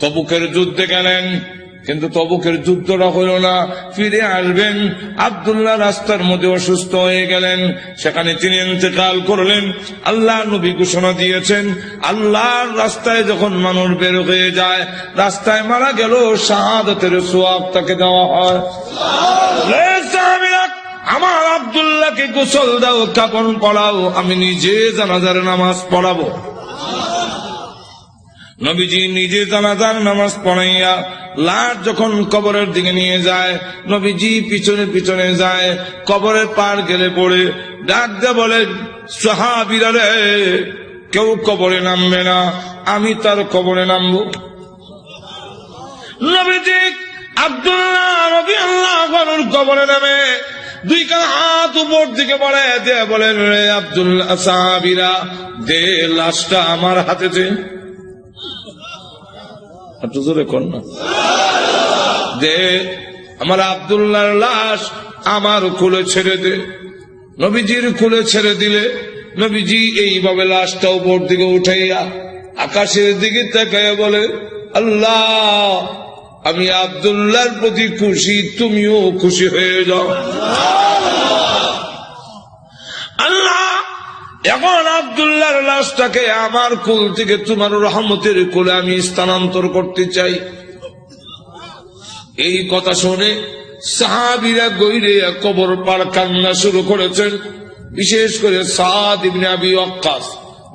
তবুকের যুদ্ধে গেলেন, কিন্তু তবুকের যুদ্ধটা হইল না। ফিরে আসবেন, আবদুল্লাহ রাস্তার মধ্যে অসুস্থ হয়ে গেলেন। সেখানে তিনি ইন্তেকাল করলেন। আল্লাহ নবী ঘোষণা দিয়েছেন, আল্লাহর রাস্তায় যখন মানুষ বের হয়ে যায়, রাস্তায় মারা গেল শাহাদতের সোয়াব তাকে দেওয়া হয়। আমার আবদুল্লাহকে গোসল দাও কাপন পড়াও আমি নিজে জানাজার নামাজ পড়াবো। নবীজি নিজে জানাজার নামাজ পড়াইয়া লাশ যখন কবরের দিকে নিয়ে যায়, নবীজি পিছনে পিছনে যায়, কবরের পার গেলে পড়ে, ডাক দিয়ে বলে, সাহাবিরা রে, কেউ কবরে নামবে না, আমি তার কবরে নামবো। নবীজি আব্দুল্লাহ নবী আল্লাহ কবরে নামে দুই কান হাত উপর দিকে বলে দে বলেন, রে আব্দুল্লাহ সাহাবিরা দে লাশটা আমার হাতে দে। কর না। দে, আমার আবদুল্লাহর লাশ আমার কুলে ছেড়ে দে। নবীজির কুলে ছেড়ে দিলে নবীজি এইভাবে লাশটা উপর দিকে উঠাইয়া আকাশের দিকে তাকাইয়া বলে, আল্লাহ আমি আবদুল্লাহর প্রতি খুশি, তুমিও খুশি হয়ে যাও। আল্লাহ, এখন আবদুল্লাহর লাশটাকে আমার কুল থেকে তোমার রহমতের কোলে আমি স্থানান্তর করতে চাই। এই কথা শুনে সাহাবিরা গৈরে কবর পার কান্না শুরু করেছেন। বিশেষ করে সাদ ইবনে আবি অক্কাস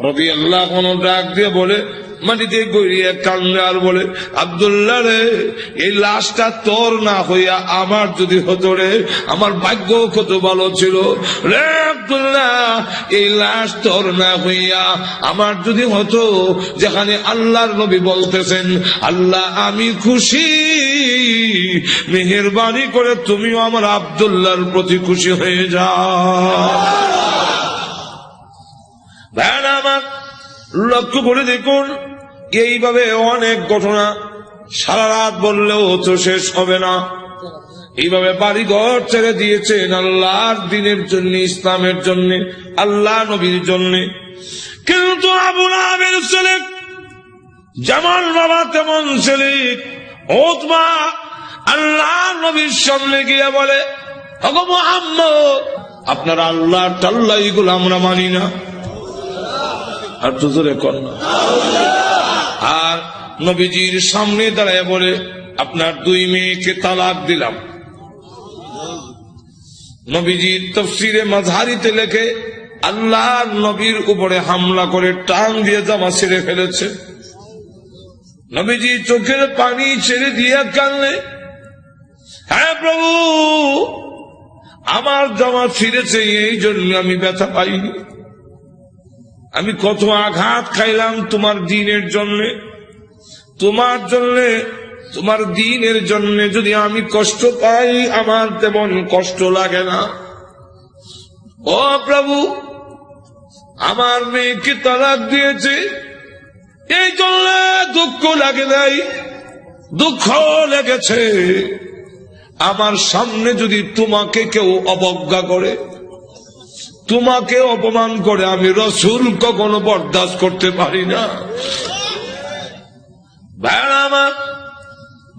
রবি আল্লাহ কোন ডাক দিয়ে বলে মাটিতে গড়িয়ে আর বলে আবদুল্লাহ রে এই লাশটা তোর না হইয়া আমার যদি হতো রে আমার ভাগ্য কত ভালো ছিল? রে আবদুল্লাহ এই লাশ তোর না হইয়া আমার যদি হতো যেখানে আল্লাহর নবী বলতেছেন আল্লাহ আমি খুশি। মেহরবানি করে তুমিও আমার আবদুল্লাহর প্রতি খুশি হয়ে যাও। ভ্যান আমার লক্ষ্য করে দেখুন, এইভাবে অনেক ঘটনা সারা রাত বললেও তো শেষ হবে না। এইভাবে বাড়িঘর ছেড়ে দিয়েছেন আল্লাহর দিনের জন্য, ইসলামের জন্য, আল্লাহ নবীর জন্য। কিন্তু আবুল আবের ছেলে যেমন বাবা তেমন ছেলে ওতমা আল্লাহ নবীর সামনে গিয়ে বলে মোহাম্মদ, আপনার আল্লাহ টাল্লা এগুলো আমরা মানি না। আর তো জোরে আর নবীজির সামনে দাঁড়ায় বলে, আপনার দুই মেয়েকে তালাক দিলাম। নবীজির তফসিরে মাঝারিতে লেখে আল্লাহ নবীর উপরে হামলা করে টান দিয়ে জামা ছেড়ে ফেলেছে। নবীজি চোখের পানি ছেড়ে দিয়ে কানলে হ্যাঁ প্রভু, আমার জামা ছিঁড়েছে, এই জন্য আমি ব্যথা পাইনি। আমি কত আঘাত খাইলাম তোমার দিনের জন্য। তোমার জন্য, তোমার দিনের জন্য যদি আমি কষ্ট পাই, আমার তেমন কষ্ট লাগে না। ও প্রভু, আমার মেয়েকে তালাক দিয়েছে। এই জন্য দুঃখ লাগে নাই, দুঃখ লেগেছে। আমার সামনে যদি তোমাকে কেউ অবজ্ঞা করে তোমাকে অপমান করে আমি রসুল কখনো বরদাস্ত করতে পারি না। ভাইরা আমার,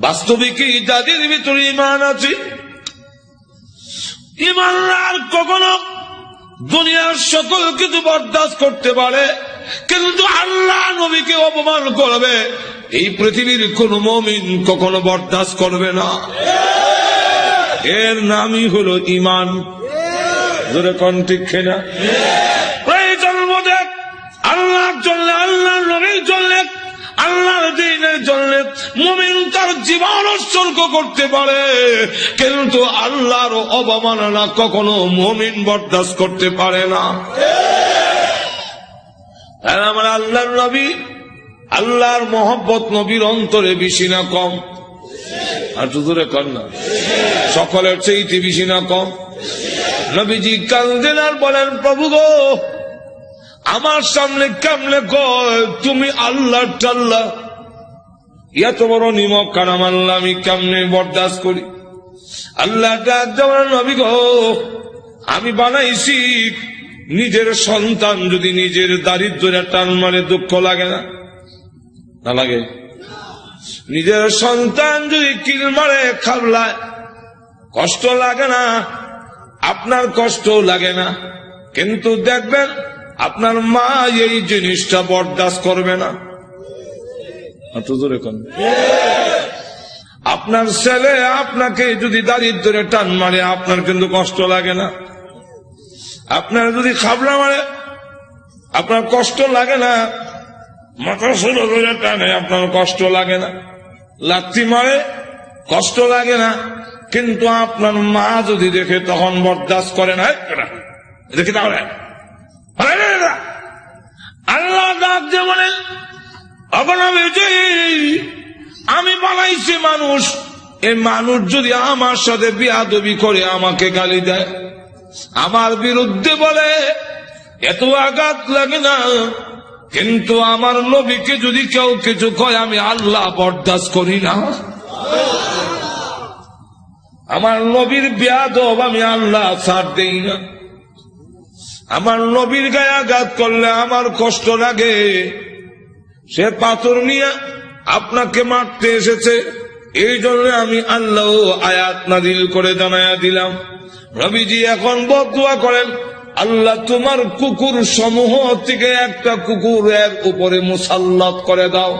বাস্তবিক যাদের ভিতরে ইমান আছে। ইমানদার কখনো দুনিয়ার সকল কিছু বরদাস্ত করতে পারে, কিন্তু আল্লাহ নবীকে অপমান করবে। এই পৃথিবীর কোন মমিন কখনো বরদাস্ত করবে না। এর নামই হলো ইমান ধরে কোন ঠিক না প্রয়োজন বোধে আল্লাহর জন্য আল্লাহ নবীর জন্য, আল্লাহর দিনের জন্য মুমিন তার জীবন উৎসর্গ করতে পারে, কিন্তু আল্লাহর অবমাননা কখনো মুমিন বরদাস্ত করতে পারে না। আমার আল্লাহর নবী, আল্লাহর মোহব্বত নবীর অন্তরে বেশি না কম। আর তো দূরে কর না। সকলের চেয়ে বেশি না কম। নবীজি কান্দেন আর বলেন, প্রভু গো, আমার সামনে কেমনে কয়? তুমি আল্লাহ টাল্লাহ এত বড় নিমক কারাম আল্লাহ আমি কেমনে বরদাস্ত করি? আল্লাহ নবী গো, আমি বানাইছি, নিজের সন্তান যদি নিজের দারিদ্রের টান মারে, দুঃখ লাগে না? না লাগে। নিজের সন্তান যদি কিল মারে, খাবলায়। কষ্ট লাগে না। আপনার কষ্ট লাগে না। কিন্তু দেখবেন, আপনার মা এই জিনিসটা বরদাস্ত করবে না। আপনার ছেলে আপনাকে যদি দারিদ্রে টান মারে, আপনার কিন্তু কষ্ট লাগে না। আপনার যদি খাবলা মারে, আপনার কষ্ট লাগে না। মাথা ধরে টানে, আপনার কষ্ট লাগে না। লাত্তি মারে, কষ্ট লাগে না। কিন্তু আপনার মা যদি দেখে, তখন বরদাস্ত করে না দেখি তাহলে? আল্লাহ যে বলেন আমি বানাইছি মানুষ। এই মানুষ যদি আমার সাথে বিয়াদবি করে, আমাকে গালি দেয়। আমার বিরুদ্ধে বলে, এত আঘাত লাগে না। কিন্তু আমার নবীকে যদি কেউ কিছু কয়, আমি আল্লাহ বরদাস্ত করি না। আমার নবীর বিয়াদব আমি আল্লাহ ছাড় দেই না। আমার নবীর গায়ে আঘাত করলে আমার কষ্ট লাগে। সে পাথর নিয়ে আপনাকে মারতে এসেছে। এই জন্য আমি আল্লাহ আয়াত নাদিল করে জানায়া দিলাম। রবিজি এখন বদুয়া করেন, আল্লাহ তোমার কুকুর সমূহ থেকে একটা কুকুর এর উপরে মুসাল্লাত করে দাও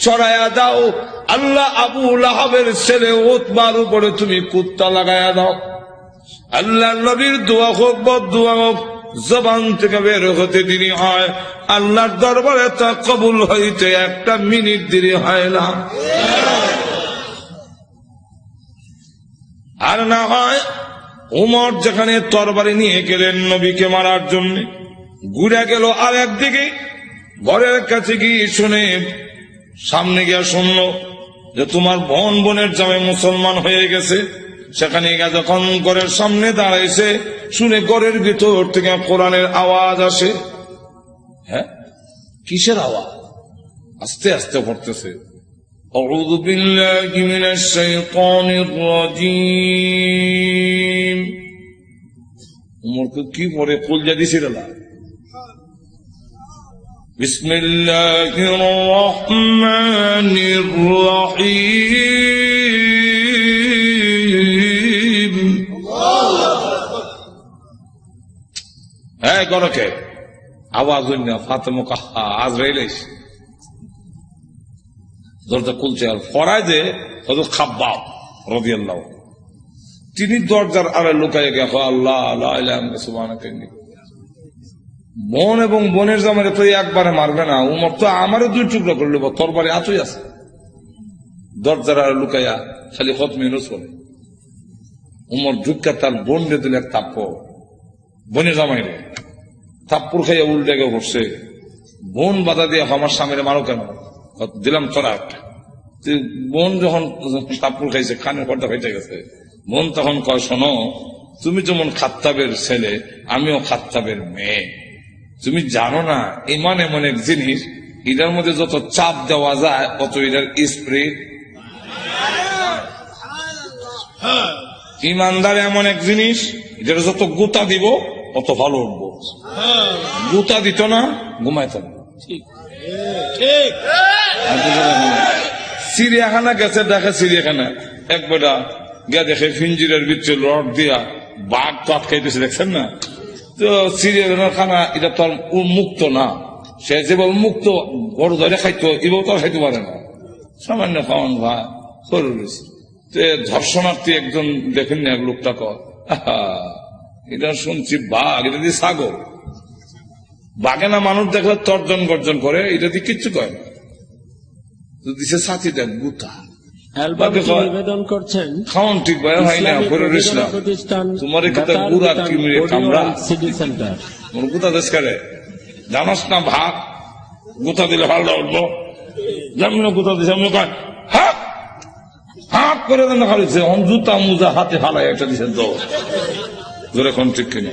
চড়ায়া দাও আল্লাহ আবু লাহাবের ছেলে ওতবার উপরে তুমি কুত্তা লাগায়া দাও। আল্লাহ নবীর দোয়া হোক বদুয়া হোক, জবান থেকে বের হতে দেরি হয়। আল্লাহর দরবারে তা কবুল হইতে একটা মিনিট দেরি হয় না। আর না হয়, উমর যেখানে তরবারি নিয়ে গেলেন নবীকে মারার জন্য, ঘুরে গেল আর একদিকে ঘরের কাছে গিয়ে শুনে সামনে গিয়া শুনল যে তোমার বোন বোনের জামে মুসলমান হয়ে গেছে সেখানে গিয়ে যখন ঘরের সামনে দাঁড়াইছে শুনে ঘরের ভিতর থেকে কোরআনের আওয়াজ আসে হ্যাঁ কিসের আওয়াজ আস্তে আস্তে পড়তেছে أعوذ بالله من الشيطان الرجيم উমরকে কি পরে কুল জাদি সিরালা بسم الله الرحمن الرحيم হ্যাঁ গরকে আওয়াজ হইন না ফাতেমা কাহা আজ রেলেস দরজা খুলছে আর ফরায় যে হয়তো খাব্বাব রবি আল্লাহ তিনি দরজার আড়ে লুকাই গেছে আল্লাহ আল্লাহ সুবাহ বোন এবং বনের জামারে তো একবারে মারবে না, উমর তো আমারও দুই টুকরো করল তরবারে আতুই আছে। দরজার লুকাইয়া খালি হত মেনুস করে। উমর ঢুকা তার বোন রে দিলে এক বোনের জামাই রে তাপ্পুর খাইয়া উল্টে গিয়ে বসছে। বোন বাধা দিয়ে আমার স্বামীরে মারো কেন? দিলাম তোরা একটা। বোন যখন সাপুর খাইছে খানের পর্দা খাইতে গেছে, বোন তখন কয়, শোনো, তুমি যেমন খাত্তাবের ছেলে, আমিও খাত্তাবের মেয়ে। তুমি জানো না ইমান এমন এক জিনিস এটার মধ্যে যত চাপ দেওয়া যায় অত এটার স্প্রে। ইমানদার এমন এক জিনিস এটার যত গুতা দিব অত ভালো উঠবো গুতা দিত না ঘুমাইত না। চিড়িয়াখানা গেছে দেখে চিড়িয়াখানা। এক বেটা গিয়া দেখে ফিঞ্জিরের ভিতরে রড দিয়া বাঘ তো আটকাইতেছে দেখছেন না? তো চিড়িয়াখানার খানা, এটা তো আর উন্মুক্ত না। সে যেভাবে মুক্ত বড় ধরে খাইতো এভাবে তো খাইতে পারে না। সামান্য খাওয়ান ভা সরু রয়েছে তো ধর্ষণার্থী একজন দেখেন না এক লোকটা কর এটা শুনছি বাঘ, এটা দিয়ে ছাগল বাঘে না মানুষ দেখলে তর্জন গর্জন করে, এটা দিয়ে কিচ্ছু করে না। তো দিছে সাথী দেখ গুতা। নিবেদন করছেন। ঠিক ভাই হয় না তোমার কিমিরে দেশ করে? জানাস না ভাত গুতা দিলে ভালো উঠবো? যেমন গুতা দিছে? আমি কয় হাত হাত করে দেন খালিছে অন জুতা মুজা হাতে হালাই একটা দিছেন তো। জোরে কোন ঠিক কিনা?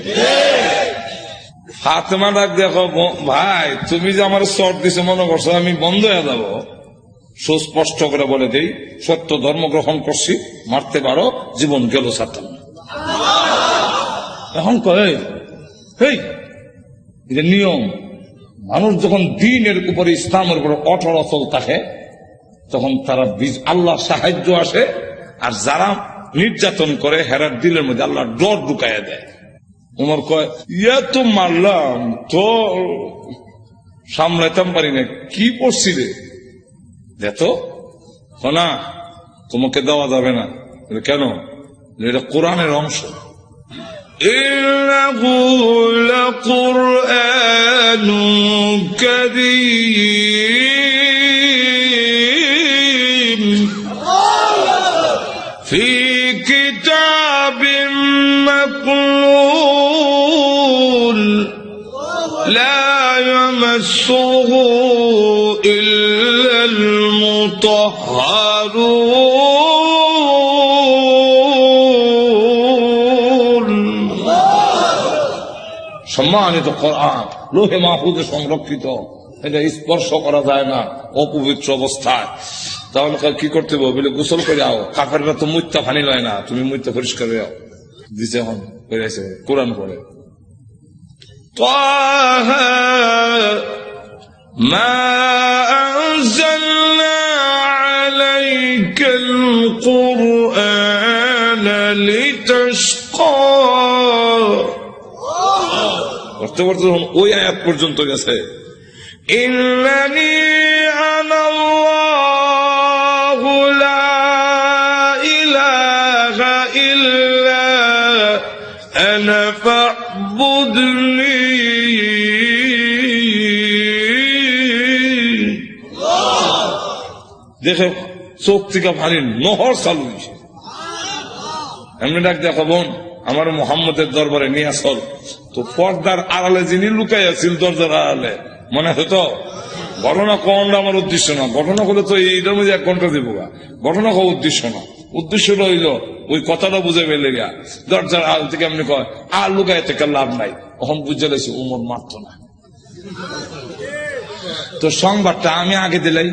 ফাতেমা ডাক দেখো ভাই তুমি যে আমার শর্ট দিছে মনে করছ আমি বন্ধ হয়ে যাব। সুস্পষ্ট করে বলে দেই, সত্য ধর্ম গ্রহণ করছি, মারতে পারো, জীবন গেল সাতাম এখন কয় এটা নিয়ম। মানুষ যখন দিনের উপরে ইসলামের উপরে অটল অচল থাকে, তখন তারা আল্লাহর সাহায্য আসে, আর যারা নির্যাতন করে হেরার দিলের মধ্যে আল্লাহ ডর ঢুকাইয়া দেয়। উমর কয়, ইয়া তো মারলাম তো সামলাইতাম পারি না কি পড়ছিলে দেখো না তোমাকে দেওয়া যাবে না বলে, কেন বলে, এটা কোরআনের অংশ إنه لقرآن كريم في كتاب مكنون لا يمسه إلا المطهرون সম্মানিত কোরআন লোহে মাহফুজে সংরক্ষিত এটা স্পর্শ করা যায় না অপবিত্র অবস্থায় তাহলে কা- কি করতে হবে বলে গোসল করে আও কাকাররা তো মুত্যা ফানি লয় না তুমি মুত্যা পরিষ্কার হয়ে আও দিছে এখন করে আছে কোরআন পড়ে طه ما أنزلنا عليك القرآن لتشقى করতে করতে যখন ওই আয়াত পর্যন্ত গেছে ইন্নানি আনাল্লাহু লা ইলাহা ইল্লা আনা ফা'বুদনি দেখে চোখ থেকে পানি নহর চালু হয়েছে। এমনি ডাক দেখো বোন, আমার মোহাম্মদের দরবারে নিয়ে আসল। তো পর্দার আড়ালে যিনি লুকাই আছিল দরজার আড়ালে, মনে আছে তো ঘটনা কোনটা আমার উদ্দেশ্য না। ঘটনা করলে তো এইটার মধ্যে এক ঘণ্টা দিব গা। ঘটনা হওয়া উদ্দেশ্য না। উদ্দেশ্য রইল ওই কথাটা বুঝে পেলে গা দরজার আল থেকে এমনি কয়, আর লুকাই থেকে লাভ নাই। তখন বুঝে লেছি উমর মারত না। তো সংবাদটা আমি আগে দিলাই।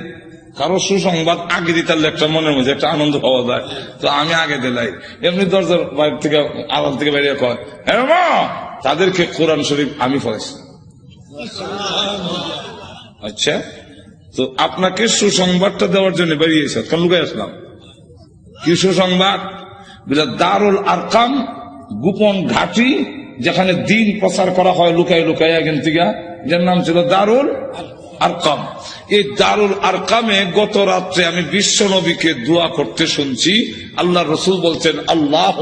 কারও সুসংবাদ আগে দিতালে একটা মনের মধ্যে একটা আনন্দ পাওয়া যায়। তো আমি আগে দিলাই। এমনি দরজার বাইরে থেকে, আড়াল থেকে বেরিয়ে কয় হ্যাঁ তাদেরকে কোরআন শরীফ আমি পড়েছি আচ্ছা তো আপনাকে সুসংবাদটা দেওয়ার জন্য বেরিয়েছে। কেন লুকাই আসলাম? কি সুসংবাদ? দারুল আরকাম, গোপন ঘাটি, যেখানে দিন প্রচার করা হয় লুকাই লুকাই এখান থেকে। যার নাম ছিল দারুল আরকাম। এই দারুল আরকামে গত রাত্রে আমি বিশ্ব নবীকে দোয়া করতে শুনছি। আল্লাহ রসুল বলছেন আল্লাহ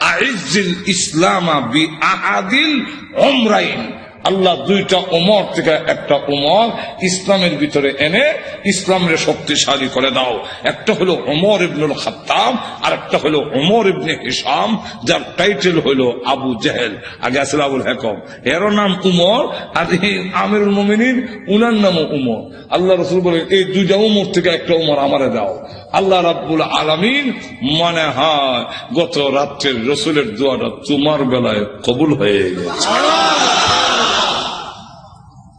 আইজিল ইসলামা বি আহাদিল ওমরাইন আল্লাহ দুইটা ওমর থেকে একটা ওমর ইসলামের ভিতরে এনে ইসলামের শক্তিশালী করে দাও। একটা হলো ওমর ইবনুল খাত্তাব আর একটা হলো ওমর ইবনে হিসাম যার টাইটেল হলো আবু জেহেল। আগে আসলে আবুল হেকম। এরও নাম উমর, আর আমিরুল মোমিনিন, উনার নামও উমর। আল্লাহ রসুল বলে, এই দুইটা উমর থেকে একটা উমর আমারে দাও। আল্লাহ রাব্বুল আলামিন মনে হয় গত রাত্রের রসুলের দোয়াটা তোমার বেলায় কবুল হয়ে গেছে।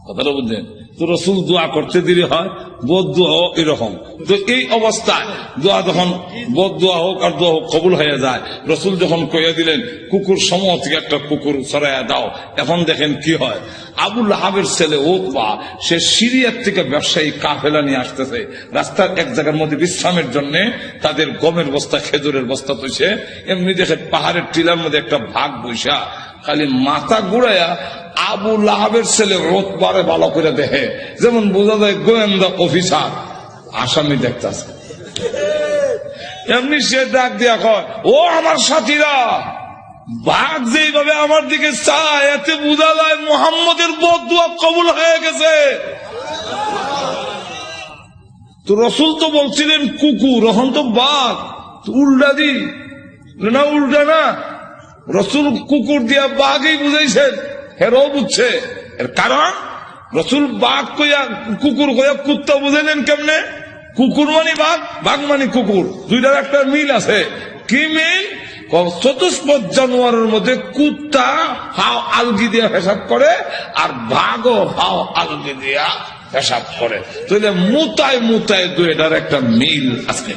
কথাটা বুঝলেন? তো রসুল দোয়া করতে দিলে হয়, বোধ দোয়া হোক এরকম। তো এই অবস্থায় দোয়া যখন বোধ দোয়া হোক আর দোয়া হোক কবুল হয়ে যায়, রসুল যখন কইয়া দিলেন, কুকুর থেকে একটা কুকুর সরাইয়া দাও। এখন দেখেন কি হয়? আবুল হাবের ছেলে ওকবা সে সিরিয়ার থেকে ব্যবসায়ী কাফেলা নিয়ে আসতেছে। রাস্তার এক জায়গার মধ্যে বিশ্রামের জন্য তাদের গমের বস্তা, খেজুরের বস্তা তৈছে এমনি দেখে পাহাড়ের টিলার মধ্যে একটা ভাগ বৈশা খালি মাথা ঘুরাইয়া আবু লাহাবের ছেলে রোতবারে ভালো করে দেখে। যেমন বোঝা যায় গোয়েন্দা অফিসার। আসামি দেখতেছে। এমনি সে ডাক দিয়া কয়, ও আমার সাথীরা, বাঘ যেইভাবে আমার দিকে চায়, এতে বোঝা যায় মোহাম্মদের বদুয়া কবুল হয়ে গেছে। তো রসুল তো বলছিলেন কুকুর এখন তো বাঘ উল্টা দি। না, উল্টা না। রসুল কুকুর দিয়া বাঘই বুঝাইছেন। হেরও বুঝছে? এর কারণ? রসুল বাঘ কইয়া, কুকুর কইয়া কুত্তা বুঝাইলেন কেমনে? কুকুর মানে বাঘ বাঘ মানে কুকুর। দুইটার একটা মিল আছে। কি মিল? চতুষ্পদ জানোয়ারের মধ্যে কুত্তা হাও আলগি দিয়া হিসাব করে আর বাঘও হাও আলগি দিয়া হিসাব করে। তাহলে মুতায় মুতায় দুইটার একটা মিল আছে।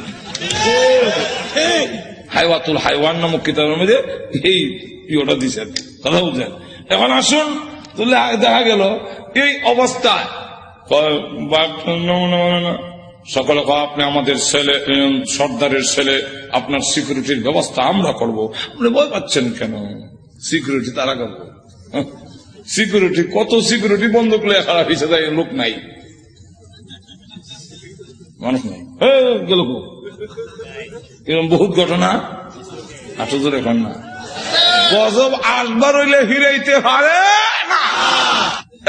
হাইওয়াতুল হাইওয়ান নামক কিতাবের মধ্যে এই ইয়েটা দিচ্ছেন কথা বুঝছেন এখন আসুন দেখা গেল, এই অবস্থায়। সকলে আপনি আমাদের ছেলে সর্দারের ছেলে, আপনার সিকিউরিটির ব্যবস্থা আমরা করব। আপনি ভয় পাচ্ছেন কেন? সিকিউরিটি তারা করব। সিকিউরিটি কত সিকিউরিটি বন্ধ করে খারাপ হিসেবে লোক নাই। মানুষ নাই। হ্যাঁ গেল এরকম বহুত ঘটনা? জোরে এখন না। গজব আসবার হইলে হিরাইতে পারে না।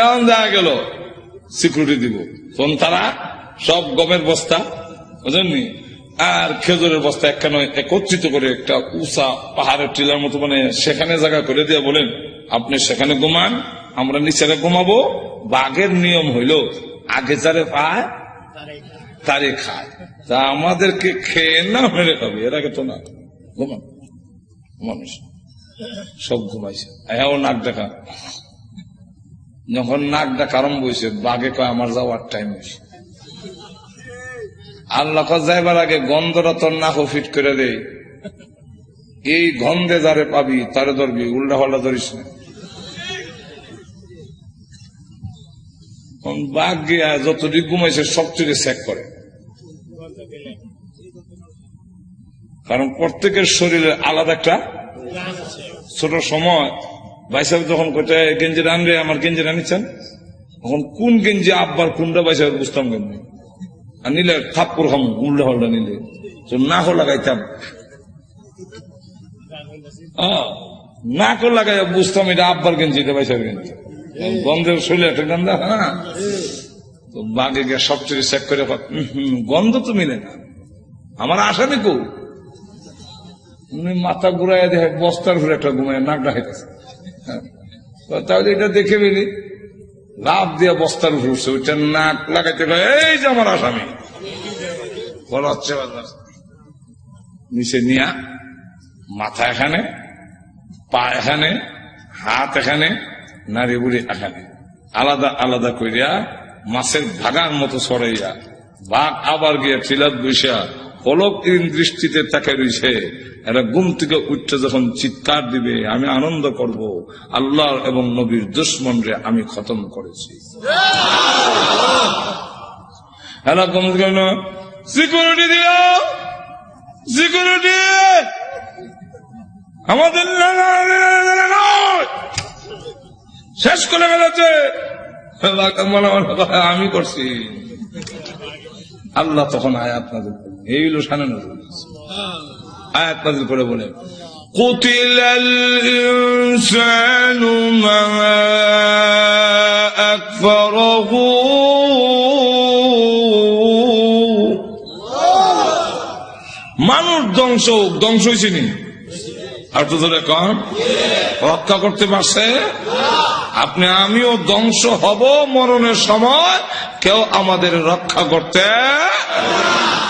এমন দেখা গেল সিকিউরিটি দিব। তখন তারা সব গমের বস্তা বুঝলেননি আর খেজুরের বস্তা একখানে একত্রিত করে একটা উষা পাহাড়ের টিলার মতো মানে সেখানে জায়গা করে দিয়ে বলেন, আপনি সেখানে ঘুমান, আমরা নিচেরে ঘুমাবো। বাঘের নিয়ম হইল, আগে যারে পায়, তারে খায়। তা আমাদেরকে খেয়ে না মেরে খাবে, এর আগে তো না। ঘুমান। মানুষ সব ঘুমাইছে। হ্যাঁ নাক দেখা। যখন নাক ডাকা আরম্ভ হয়েছে বাঘে কয়, আমার যাওয়ার টাইম হয়েছে আল্লাহ যাইবার আগে গন্ধটা তোর নাক ফিট করে দে। এই গন্ধে যারে পাবি, তারে ধরবি, উল্টা পাল্টা ধরিস না। বাঘ গিয়া যতটুকু ঘুমাইছে সবচেয়ে চেক করে। কারণ প্রত্যেকের শরীরে আলাদা একটা ছোট সময় বাইসাব যখন কোথায় গেঞ্জি রানবে আমার গেঞ্জি রানিচ্ছেন তখন কোন গেঞ্জি আব্বার কোনটা বাইসাব বুঝতাম কেমনি আর নিলে থাপ্পর খাম উল্টা হল্টা নিলে। তো না হো লাগাইতাম। আহ, না কো লাগাই বুঝতাম এটা আব্বার গেঞ্জি এটা বাইসাব গেঞ্জি গন্ধের শরীরে একটা গন্ধ না তো বাঘে গিয়ে সবচেয়ে চেক করে কয়, "উম হুম, গন্ধ তো মিলে না। আমার আসামি কো উনি মাথা ঘুরাইয়া দেখে বস্তার ঘুরে একটা ঘুমায় নাক ডাকাইতেছে তাহলে এটা দেখে ফেলি লাভ দিয়ে বস্তার উঠছে, ওইটা নাক লাগাইতে এই যে আমার আসামি। বলা, হচ্ছে নিচে নিয়া, মাথা এখানে, পা এখানে, হাত এখানে নারী বুড়ি এখানে। আলাদা আলাদা করিয়া মাছের ভাগার মতো সরাইয়া বাঘ আবার গিয়া চিলাত বৈশা পলক দৃষ্টিতে তাকে রয়েছে। এরা ঘুম থেকে উঠতে যখন চিৎকার দিবে, আমি আনন্দ করব। আল্লাহ এবং নবীর দুশ্মন রে আমি খতম করেছি। এরা সিকিউরিটি দিও। সিকিউরিটি। আমাদের। শেষ করে ফেলেছে। আমি করছি। আল্লাহ তখন আয়াত করলেন। এই হলো সানে নজর আয়াত নাজিল করে বলে قتل الإنسان ما أكفره মানুষ ধ্বংস হোক, ধ্বংস হয়েছে নি আর তো ধরে কন রক্ষা করতে পারছে আপনি আমিও ধ্বংস হব মরণের সময় কেউ আমাদের রক্ষা করতে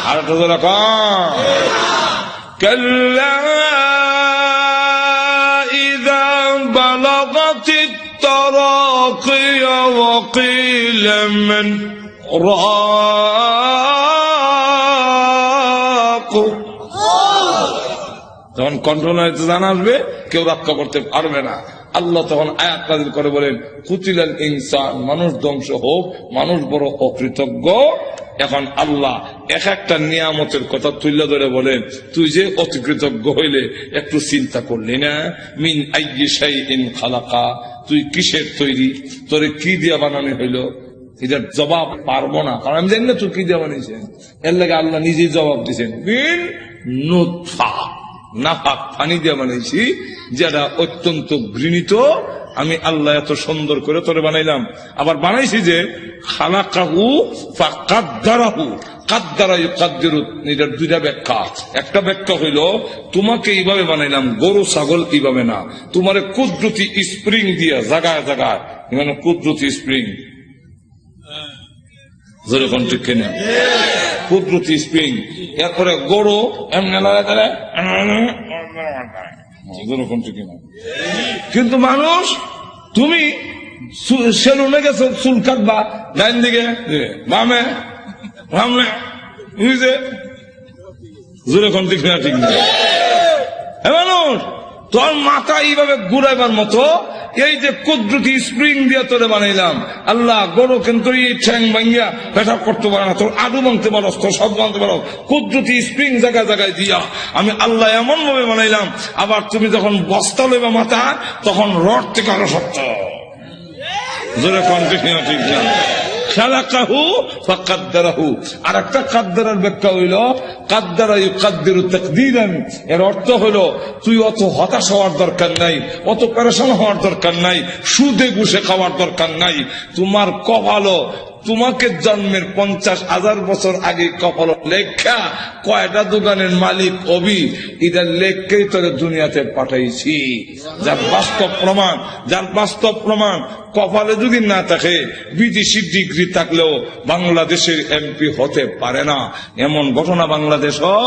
আর তো ধরে কন كلا إذا بلغت التراقي وقيل من راق যখন কন্ট্রোল হইতে জানা আসবে কেউ রক্ষা করতে পারবে না। আল্লাহ তখন আয়াত নাযিল করে বলেন, কুতিলাল ইনসান, মানুষ ধ্বংস হোক, মানুষ বড় অকৃতজ্ঞ। এখন আল্লাহ এক একটা নিয়ামতের কথা তুলে ধরে বলেন, তুই যে অতিকৃতজ্ঞ হইলে একটু চিন্তা করলি না? মিন ইন খালাকা। তুই কিসের তৈরি? তোরে কি দিয়া বানানো হইল? এটার জবাব পারব না। কারণ আমি জানি না তুই কি দিয়ে বানিয়েছেন। এর লাগে আল্লাহ নিজেই জবাব দিয়েছেন, মিন নুৎফা নাফাক পানি দিয়ে বানাইছি, যেটা অত্যন্ত ঘৃণিত। আমি আল্লাহ এত সুন্দর করে তোরে বানাইলাম। আবার বানাইছি যে, খালাকাহু কাদ্দারাহু। কাদ্দারা কাদ্দিরু এটার দুইটা ব্যাখ্যা। একটা ব্যাখ্যা হইল, তোমাকে এইভাবে বানাইলাম, গরু, ছাগল এইভাবে না। তোমার কুদরতি স্প্রিং দিয়া, জাগায় জাগায়। মানে কুদরতি স্প্রিং। কিনা স্প্রিং এরপরে এমনি কিনা কিন্তু মানুষ, তুমি সেলুনে গেছো, চুল কাটবা, ডাইন দিকে বামে বামে বুঝছে যেরকম ঠিক না ঠিক না? মানুষ তোর মাথা এইভাবে ঘুরাইবার মতো, এই যে কুদরতি স্প্রিং দিয়ে তোরে বানাইলাম, আল্লাহ গরু কিন্তু এই ঠ্যাং পেশাব করতে পারে না, তোর আডু ভাঙতে পারো, তোর সব ভাঙতে পারো, কুদরতি স্প্রিং জায়গায় জায়গায় দিয়া আমি আল্লাহ এমন ভাবে বানাইলাম, আবার তুমি যখন বস্তা লইবা মাথা তখন রড থেকে আরও শক্ত। জোরে কন্টে ঠিক না খালাকাহু ফাকাদ্দারাহু। আর একটা কাদ্দারার ব্যাখ্যা হইল, কাদ্দারা ইউকাদ্দিরু তাকদীরান। এর অর্থ হইল তুই অত হতাশ হওয়ার দরকার নাই, অত পেরেশান হওয়ার দরকার নাই, সুদে ঘুষে খাওয়ার দরকার নাই, তোমার কপালও তোমাকে জন্মের পঞ্চাশ হাজার বছর আগে কপাল লেখা কয়টা দোকানের মালিক অবি? এদের লেখকেই তোরে দুনিয়াতে পাঠাইছি। যার বাস্তব প্রমাণ, যার বাস্তব প্রমাণ কপালে যদি না থাকে, বিদেশি ডিগ্রি থাকলেও বাংলাদেশের এমপি হতে পারে না। এমন ঘটনা বাংলাদেশও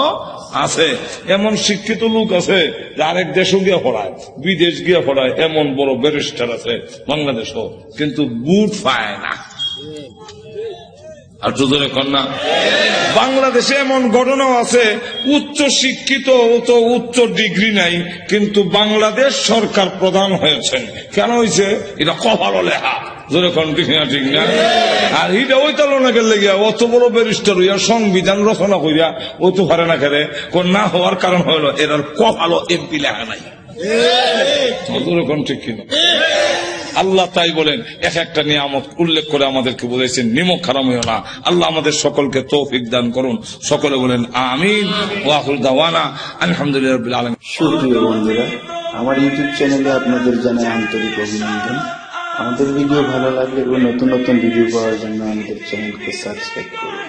আছে। এমন শিক্ষিত লোক আছে আরেক দেশও গিয়ে পড়ায়, বিদেশ গিয়ে পড়ায়, এমন বড় ব্যারিস্টার আছে বাংলাদেশও, কিন্তু বুট পায় না। আর দুজনে কন্যা। বাংলাদেশে এমন ঘটনাও আছে উচ্চ শিক্ষিত তো উচ্চ ডিগ্রি নাই কিন্তু বাংলাদেশ সরকার প্রধান হয়েছেন। কেন হয়েছে? এটা কপালো লেখা। জোরে কোন ঠিক না ঠিক না? আর এটা ওই তালনাকে লেগে অত বড় ব্যারিস্টার হইয়া সংবিধান রচনা করিয়া ও তো পারে না খেলে কোন না হওয়ার কারণ হইল এটার কপালো এমপি লেখা নাই। ঠিক। কিনা আল্লাহ তাই বলেন এক একটা নিয়ামত উল্লেখ করে আমাদেরকে বলেছেন নিমক খারাম হইও না। আল্লাহ আমাদের সকলকে তৌফিক দান করুন। সকলে বলেন আমিন। ওয়াহুল দাওয়ানা। আলহামদুলিল্লাহ আলম সুপ্রিয় বন্ধুরা আমার ইউটিউব চ্যানেলে আপনাদের জানাই আন্তরিক অভিনন্দন। আমাদের ভিডিও ভালো লাগলে এবং নতুন নতুন ভিডিও পাওয়ার জন্য আমাদের চ্যানেলকে সাবস্ক্রাইব করুন।